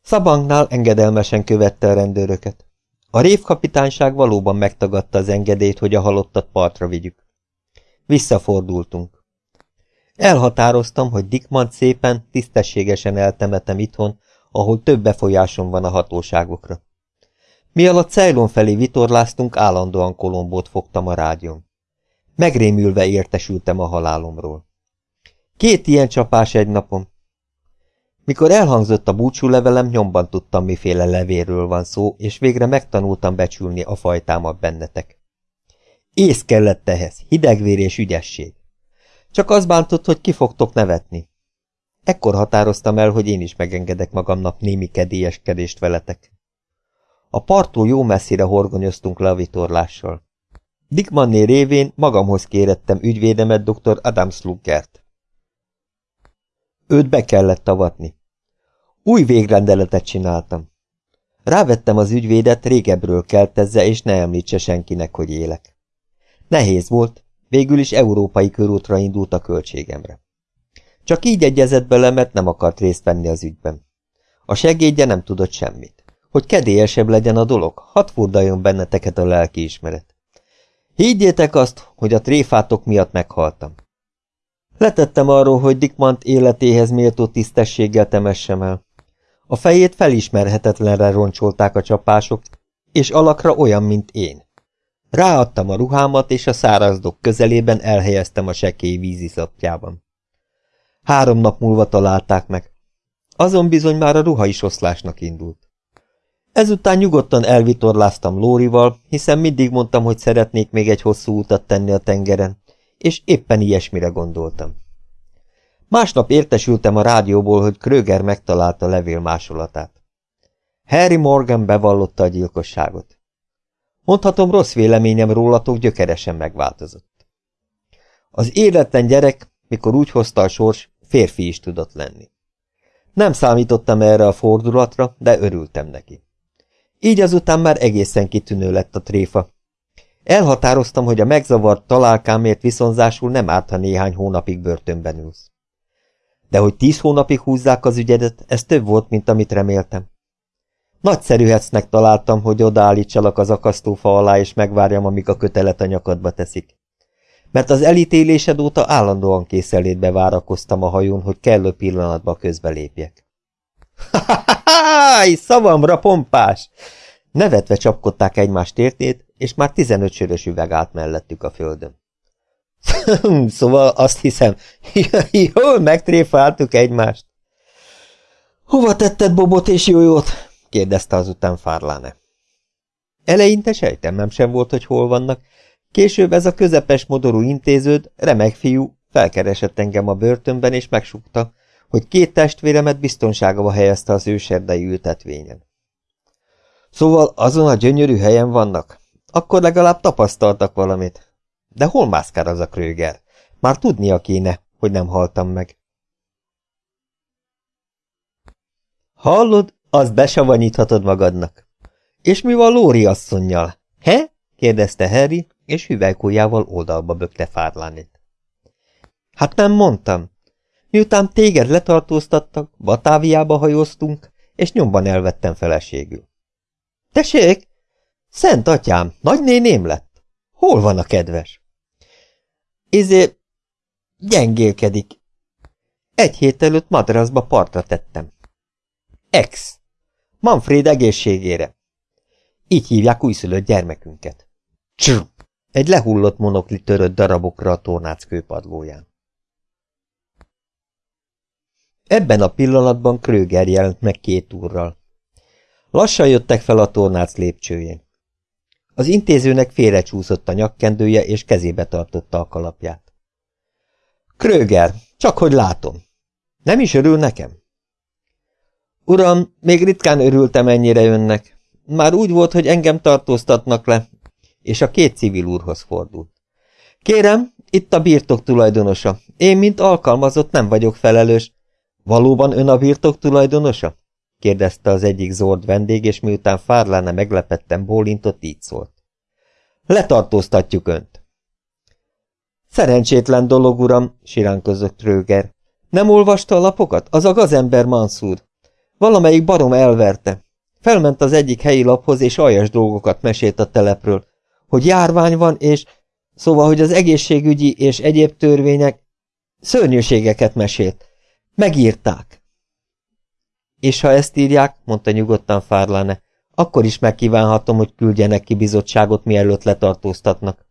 Szabangnál engedelmesen követte a rendőröket. A révkapitányság valóban megtagadta az engedélyt, hogy a halottat partra vigyük. Visszafordultunk. Elhatároztam, hogy Dickmant szépen, tisztességesen eltemetem itthon, ahol több befolyásom van a hatóságokra. Mi alatt Ceylon felé vitorláztunk, állandóan Kolombót fogtam a rádión. Megrémülve értesültem a halálomról. Két ilyen csapás egy napom. Mikor elhangzott a búcsúlevelem, nyomban tudtam, miféle levéről van szó, és végre megtanultam becsülni a fajtámat bennetek. Ész kellett ehhez, hidegvér és ügyesség. Csak az bántott, hogy ki fogtok nevetni. Ekkor határoztam el, hogy én is megengedek magamnak némi kedélyeskedést veletek. A parttól jó messzire horgonyoztunk le a vitorlással. Dickmanné révén magamhoz kérettem ügyvédemet dr. Adam Sluggert. Őt be kellett avatni. Új végrendeletet csináltam. Rávettem az ügyvédet, régebről keltezze, és ne említse senkinek, hogy élek. Nehéz volt, végül is európai körútra indult a költségemre. Csak így egyezett bele, mert nem akart részt venni az ügyben. A segédje nem tudott semmit. Hogy kedélyesebb legyen a dolog, hadd furdaljon benneteket a lelkiismeret. Higgyétek azt, hogy a tréfátok miatt meghaltam. Letettem arról, hogy Dickmant életéhez méltó tisztességgel temessem el. A fejét felismerhetetlenre roncsolták a csapások, és alakra olyan, mint én. Ráadtam a ruhámat, és a szárazdok közelében elhelyeztem a sekély víziszapjában. Három nap múlva találták meg. Azon bizony már a ruha is oszlásnak indult. Ezután nyugodtan elvitorláztam Lórival, hiszen mindig mondtam, hogy szeretnék még egy hosszú utat tenni a tengeren, és éppen ilyesmire gondoltam. Másnap értesültem a rádióból, hogy Kröger megtalálta levél másolatát. Harry Morgan bevallotta a gyilkosságot. Mondhatom, rossz véleményem rólatok gyökeresen megváltozott. Az életlen gyerek, mikor úgy hozta a sors, férfi is tudott lenni. Nem számítottam erre a fordulatra, de örültem neki. Így azután már egészen kitűnő lett a tréfa. Elhatároztam, hogy a megzavart találkámért viszonzásul nem árt, ha néhány hónapig börtönben ülsz. De hogy tíz hónapig húzzák az ügyedet, ez több volt, mint amit reméltem. Nagyszerű hecnek találtam, hogy odaállítsalak az akasztófa alá, és megvárjam, amíg a kötelet a nyakadba teszik. Mert az elítélésed óta állandóan készelétbe várakoztam a hajón, hogy kellő pillanatba közbelépjek. Háj, szavamra pompás! Nevetve csapkodták egymás tértét, és már tizenöt sörös üveg állt mellettük a földön. szóval azt hiszem, jól megtréfáltuk egymást. Hova tetted Bobot és Jójót? kérdezte azután Fárláne. Eleinte sejtemem sem volt, hogy hol vannak. Később ez a közepes modorú intéződ, remek fiú, felkeresett engem a börtönben, és megsukta, hogy két testvéremet biztonságba helyezte az őserdei ültetvényen. Szóval azon a gyönyörű helyen vannak? Akkor legalább tapasztaltak valamit. De hol mászkál az a Kröger? Már tudnia kéne, hogy nem haltam meg. Hallod, azt besavanyíthatod magadnak. És mi van Lóri asszonynal? He? kérdezte Harry, és hüvelykújjával oldalba bökte Fárlánét. Hát nem mondtam. Miután téged letartóztattak, Batáviába hajóztunk, és nyomban elvettem feleségül. Tessék! Szent atyám, nagynéném lett. Hol van a kedves? Izé, gyengélkedik. Egy hét előtt madraszba partra tettem. Ex. Manfred egészségére. Így hívják újszülött gyermekünket. Csr! Egy lehullott monokli törött darabokra a tornác kőpadlóján. Ebben a pillanatban Kröger jelent meg két úrral. Lassan jöttek fel a tornác lépcsőjén. Az intézőnek félrecsúszott a nyakkendője, és kezébe tartotta a kalapját. Kröger, csak hogy látom. Nem is örül nekem? Uram, még ritkán örültem ennyire önnek. Már úgy volt, hogy engem tartóztatnak le, és a két civil úrhoz fordult. Kérem, itt a birtok tulajdonosa. Én, mint alkalmazott, nem vagyok felelős, Valóban ön a birtok tulajdonosa? Kérdezte az egyik zord vendég, és miután Fárláne meglepetten bólintott, így szólt. Letartóztatjuk önt. Szerencsétlen dolog, uram, siránkozott Röger. Nem olvasta a lapokat? Az a gazember Mansur. Valamelyik barom elverte. Felment az egyik helyi laphoz, és aljas dolgokat mesélt a telepről, hogy járvány van, és szóval, hogy az egészségügyi és egyéb törvények szörnyűségeket mesélt. Megírták. És ha ezt írják, mondta nyugodtan Fárláne, akkor is megkívánhatom, hogy küldjenek ki bizottságot, mielőtt letartóztatnak.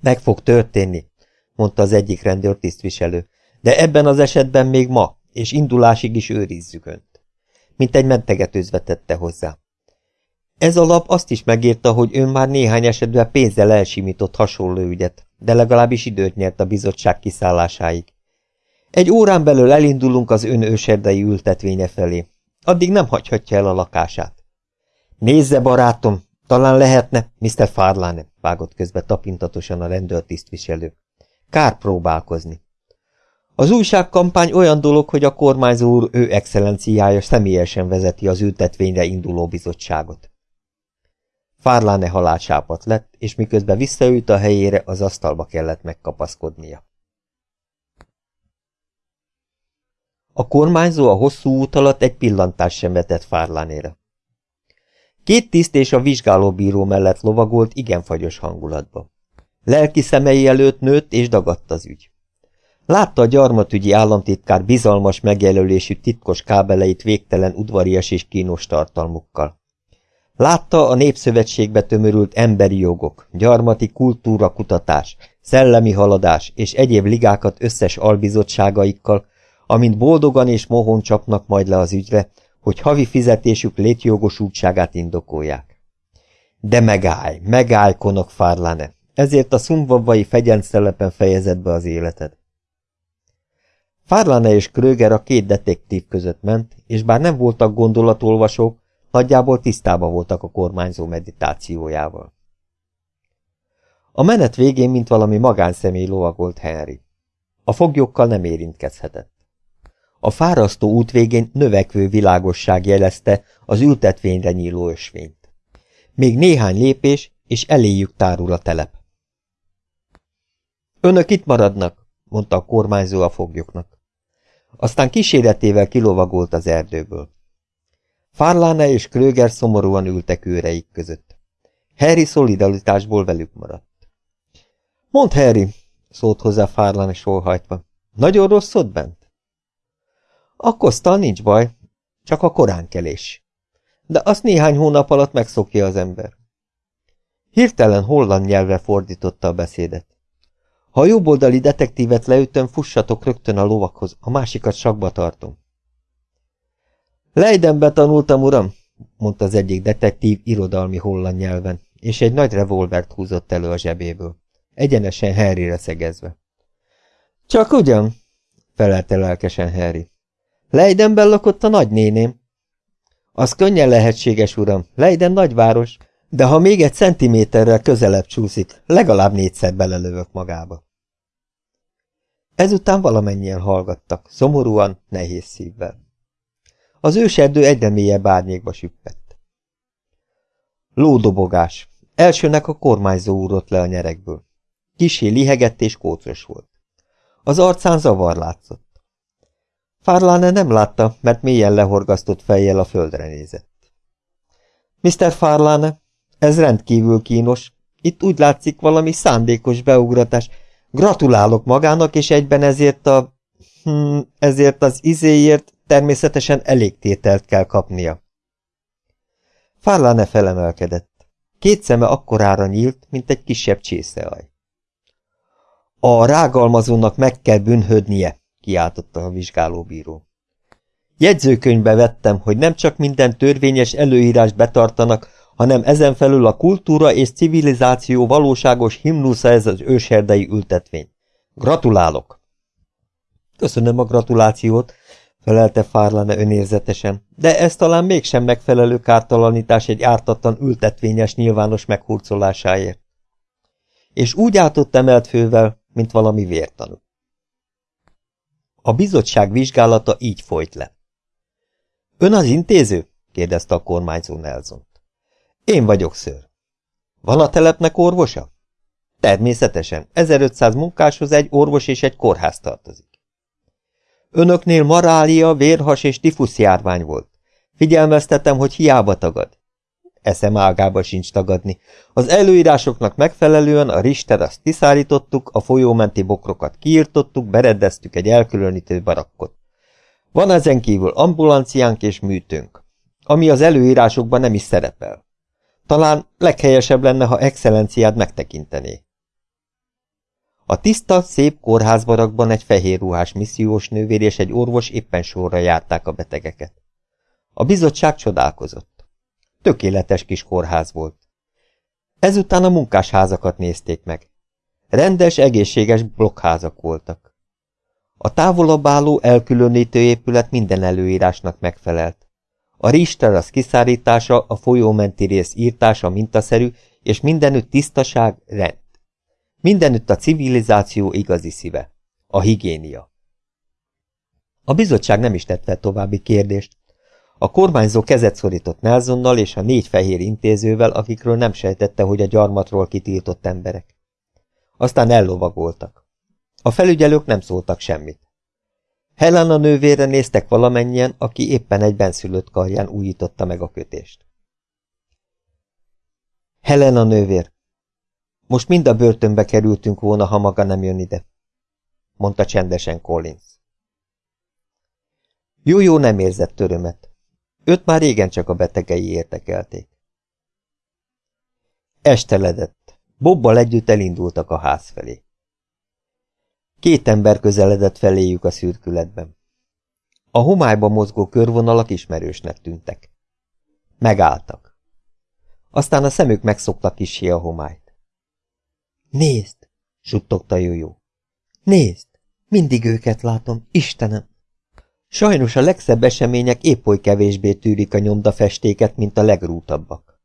Meg fog történni, mondta az egyik rendőrtisztviselő, de ebben az esetben még ma, és indulásig is őrizzük önt. Mint egy mentegetőzve tette hozzá. Ez a lap azt is megírta, hogy ön már néhány esetben pénzzel elsimított hasonló ügyet, de legalábbis időt nyert a bizottság kiszállásáig. Egy órán belül elindulunk az ön őserdei ültetvénye felé. Addig nem hagyhatja el a lakását. Nézze, barátom, talán lehetne, Mr. Farlane, vágott közbe tapintatosan a rendőrtisztviselő. Kár próbálkozni. Az újságkampány olyan dolog, hogy a kormányzó úr ő excellenciája személyesen vezeti az ültetvényre induló bizottságot. Fárláne halálsápat lett, és miközben visszaült a helyére, az asztalba kellett megkapaszkodnia. A kormányzó a hosszú út alatt egy pillantás sem vetett Fárlánére. Két tiszt és a vizsgálóbíró mellett lovagolt igen fagyos hangulatba. Lelki szemei előtt nőtt és dagadt az ügy. Látta a gyarmatügyi államtitkár bizalmas megjelölésű titkos kábeleit végtelen udvarias és kínos tartalmukkal. Látta a népszövetségbe tömörült emberi jogok, gyarmati kultúra kutatás, szellemi haladás és egyéb ligákat összes albizottságaikkal, amint boldogan és mohon csapnak majd le az ügyre, hogy havi fizetésük létjogosultságát indokolják. De megállj, megállj, konok Fárlane, ezért a szumvavai fegyenszelepen fejezett be az életed. Fárlane és Kröger a két detektív között ment, és bár nem voltak gondolatolvasók, nagyjából tisztában voltak a kormányzó meditációjával. A menet végén, mint valami magánszemély lovagolt Henry. A foglyokkal nem érintkezhetett. A fárasztó út végén növekvő világosság jelezte az ültetvényre nyíló ösvényt. Még néhány lépés, és eléjük tárul a telep. Önök itt maradnak, mondta a kormányzó a foglyoknak. Aztán kíséretével kilovagolt az erdőből. Farlane és Kröger szomorúan ültek őreik között. Harry szolidaritásból velük maradt. Mond Harry, szólt hozzá Farlane sorhajtva. Nagyon rossz ott bent? A kosztal nincs baj, csak a koránkelés. De azt néhány hónap alatt megszokja az ember. Hirtelen holland nyelvre fordította a beszédet. Ha a jobboldali detektívet leütöm, fussatok rögtön a lovakhoz, a másikat sakba tartom. Leidenbe tanultam, uram, mondta az egyik detektív irodalmi holland nyelven, és egy nagy revolvert húzott elő a zsebéből, egyenesen Harryre szegezve. Csak ugyan, felelte lelkesen Harry. Leidenben lakott a nagynéném. Az könnyen lehetséges, uram, Leiden nagyváros, de ha még egy centiméterrel közelebb csúszik, legalább négyszer belelövök magába. Ezután valamennyien hallgattak, szomorúan, nehéz szívvel. Az őserdő egyre mélyebb árnyékba süppett. Lódobogás. Elsőnek a kormányzó úrott le a nyerekből. Kisé lihegett és kócos volt. Az arcán zavar látszott. Farlane nem látta, mert mélyen lehorgasztott fejjel a földre nézett. Mr. Farlane, ez rendkívül kínos. Itt úgy látszik valami szándékos beugratás. Gratulálok magának, és egyben ezért a... Hm, ezért az izéért természetesen elég tételt kell kapnia. Farlane felemelkedett. Két szeme akkorára nyílt, mint egy kisebb csészeaj. A rágalmazónak meg kell bűnhödnie, kiáltotta a vizsgálóbíró. Jegyzőkönyvbe vettem, hogy nem csak minden törvényes előírást betartanak, hanem ezen felül a kultúra és civilizáció valóságos himnusza ez az őserdei ültetvény. Gratulálok! Köszönöm a gratulációt, felelte Fárlane önérzetesen, de ez talán mégsem megfelelő kártalanítás egy ártatlan ültetvényes nyilvános meghurcolásáért. És úgy átott emelt fővel, mint valami vértanú. A bizottság vizsgálata így folyt le. Ön az intéző? kérdezte a kormányzó Nelson. Én vagyok, ször. Van a telepnek orvosa? Természetesen, 1500 munkáshoz egy orvos és egy kórház tartozik. Önöknél marália, vérhas és tifusz járvány volt. Figyelmeztetem, hogy hiába tagad. Eszem ágába sincs tagadni. Az előírásoknak megfelelően a azt kiszállítottuk, a folyómenti bokrokat kiirtottuk, bereddeztük egy elkülönítő barakkot. Van ezen kívül ambulanciánk és műtőnk, ami az előírásokban nem is szerepel. Talán leghelyesebb lenne, ha excellenciád megtekintené. A tiszta, szép kórházbarakban egy fehér ruhás missziós nővér és egy orvos éppen sorra járták a betegeket. A bizottság csodálkozott. Tökéletes kis kórház volt. Ezután a munkásházakat nézték meg. Rendes, egészséges blokkházak voltak. A távolabb álló elkülönítő épület minden előírásnak megfelelt. A rizsterasz kiszárítása, a folyómenti rész írtása mintaszerű, és mindenütt tisztaság, rend. Mindenütt a civilizáció igazi szíve. A higiénia. A bizottság nem is tett további kérdést. A kormányzó kezet szorított Nelsonnal és a négy fehér intézővel, akikről nem sejtette, hogy a gyarmatról kitiltott emberek. Aztán ellovagoltak. A felügyelők nem szóltak semmit. Helena nővére néztek valamennyien, aki éppen egy benszülött karján újította meg a kötést. Helena nővér, most mind a börtönbe kerültünk volna, ha maga nem jön ide, mondta csendesen Collins. Jó-jó nem érzett törömet. Őt már régen csak a betegei értekelték. Esteledett. Bobbal együtt elindultak a ház felé. Két ember közeledett feléjük a szürkületben. A homályba mozgó körvonalak ismerősnek tűntek. Megálltak. Aztán a szemük megszokta kisé a homályt. Nézd! suttogta Jójó. Nézd! Mindig őket látom, Istenem! Sajnos a legszebb események épp oly kevésbé tűrik a nyomdafestéket, mint a legrútabbak.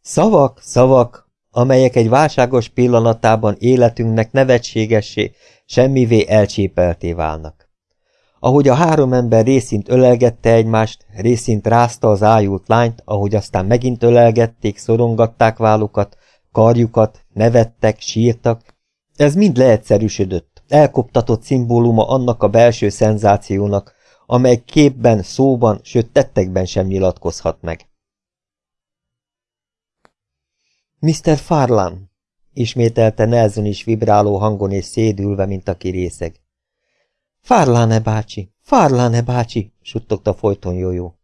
Szavak, szavak, amelyek egy válságos pillanatában életünknek nevetségessé, semmivé elcsépelté válnak. Ahogy a három ember részint ölelgette egymást, részint rázta az ájult lányt, ahogy aztán megint ölelgették, szorongatták vállukat, karjukat, nevettek, sírtak, ez mind leegyszerűsödött, elkoptatott szimbóluma annak a belső szenzációnak, amely képben, szóban, sőt tettekben sem nyilatkozhat meg. Mr. Farlan, ismételte Nelson is vibráló hangon és szédülve, mint a kirészeg. Farlane bácsi, Farlane bácsi, suttogta folyton Jójó.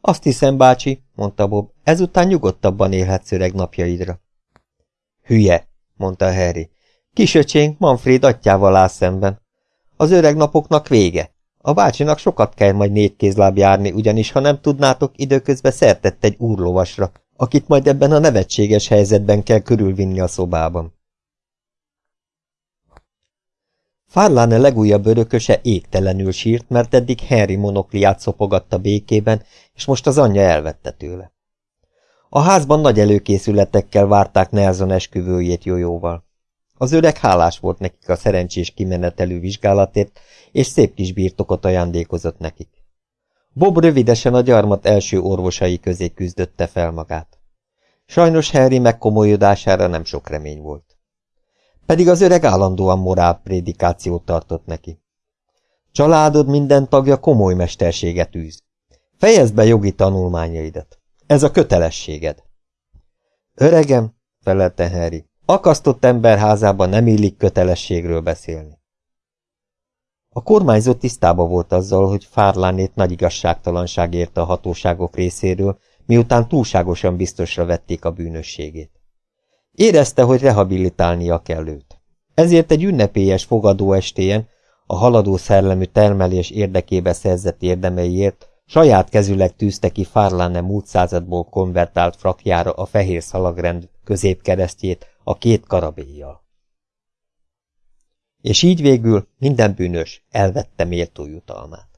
Azt hiszem, bácsi, mondta Bob, ezután nyugodtabban élhetsz öreg napjaidra. Hülye, mondta Harry. Kisöcsénk Manfred atyával áll szemben. Az öreg napoknak vége. A bácsinak sokat kell majd négy kézláb járni, ugyanis ha nem tudnátok, időközben szertett egy úrlovasra, akit majd ebben a nevetséges helyzetben kell körülvinni a szobában. Farlane legújabb örököse égtelenül sírt, mert eddig Henry monokliát szopogatta békében, és most az anyja elvette tőle. A házban nagy előkészületekkel várták Nelson esküvőjét jójóval. Az öreg hálás volt nekik a szerencsés kimenetelő vizsgálatért, és szép kis birtokot ajándékozott nekik. Bob rövidesen a gyarmat első orvosai közé küzdötte fel magát. Sajnos Harry megkomolyodására nem sok remény volt. Pedig az öreg állandóan morál prédikációt tartott neki. Családod minden tagja komoly mesterséget űz. Fejezd be jogi tanulmányaidat. Ez a kötelességed. Öregem, felelte Harry, akasztott ember házában nem illik kötelességről beszélni. A kormányzó tisztába volt azzal, hogy Fárlánét nagy igazságtalanság érte a hatóságok részéről, miután túlságosan biztosra vették a bűnösségét. Érezte, hogy rehabilitálnia kell őt. Ezért egy ünnepélyes fogadóestéjen, a haladó szellemű termelés érdekébe szerzett érdemeiért Saját kezüleg tűzte ki Farlane múlt századból konvertált frakjára a fehér szalagrend középkeresztjét a két karabéjjal. És így végül minden bűnös elvette méltó jutalmát.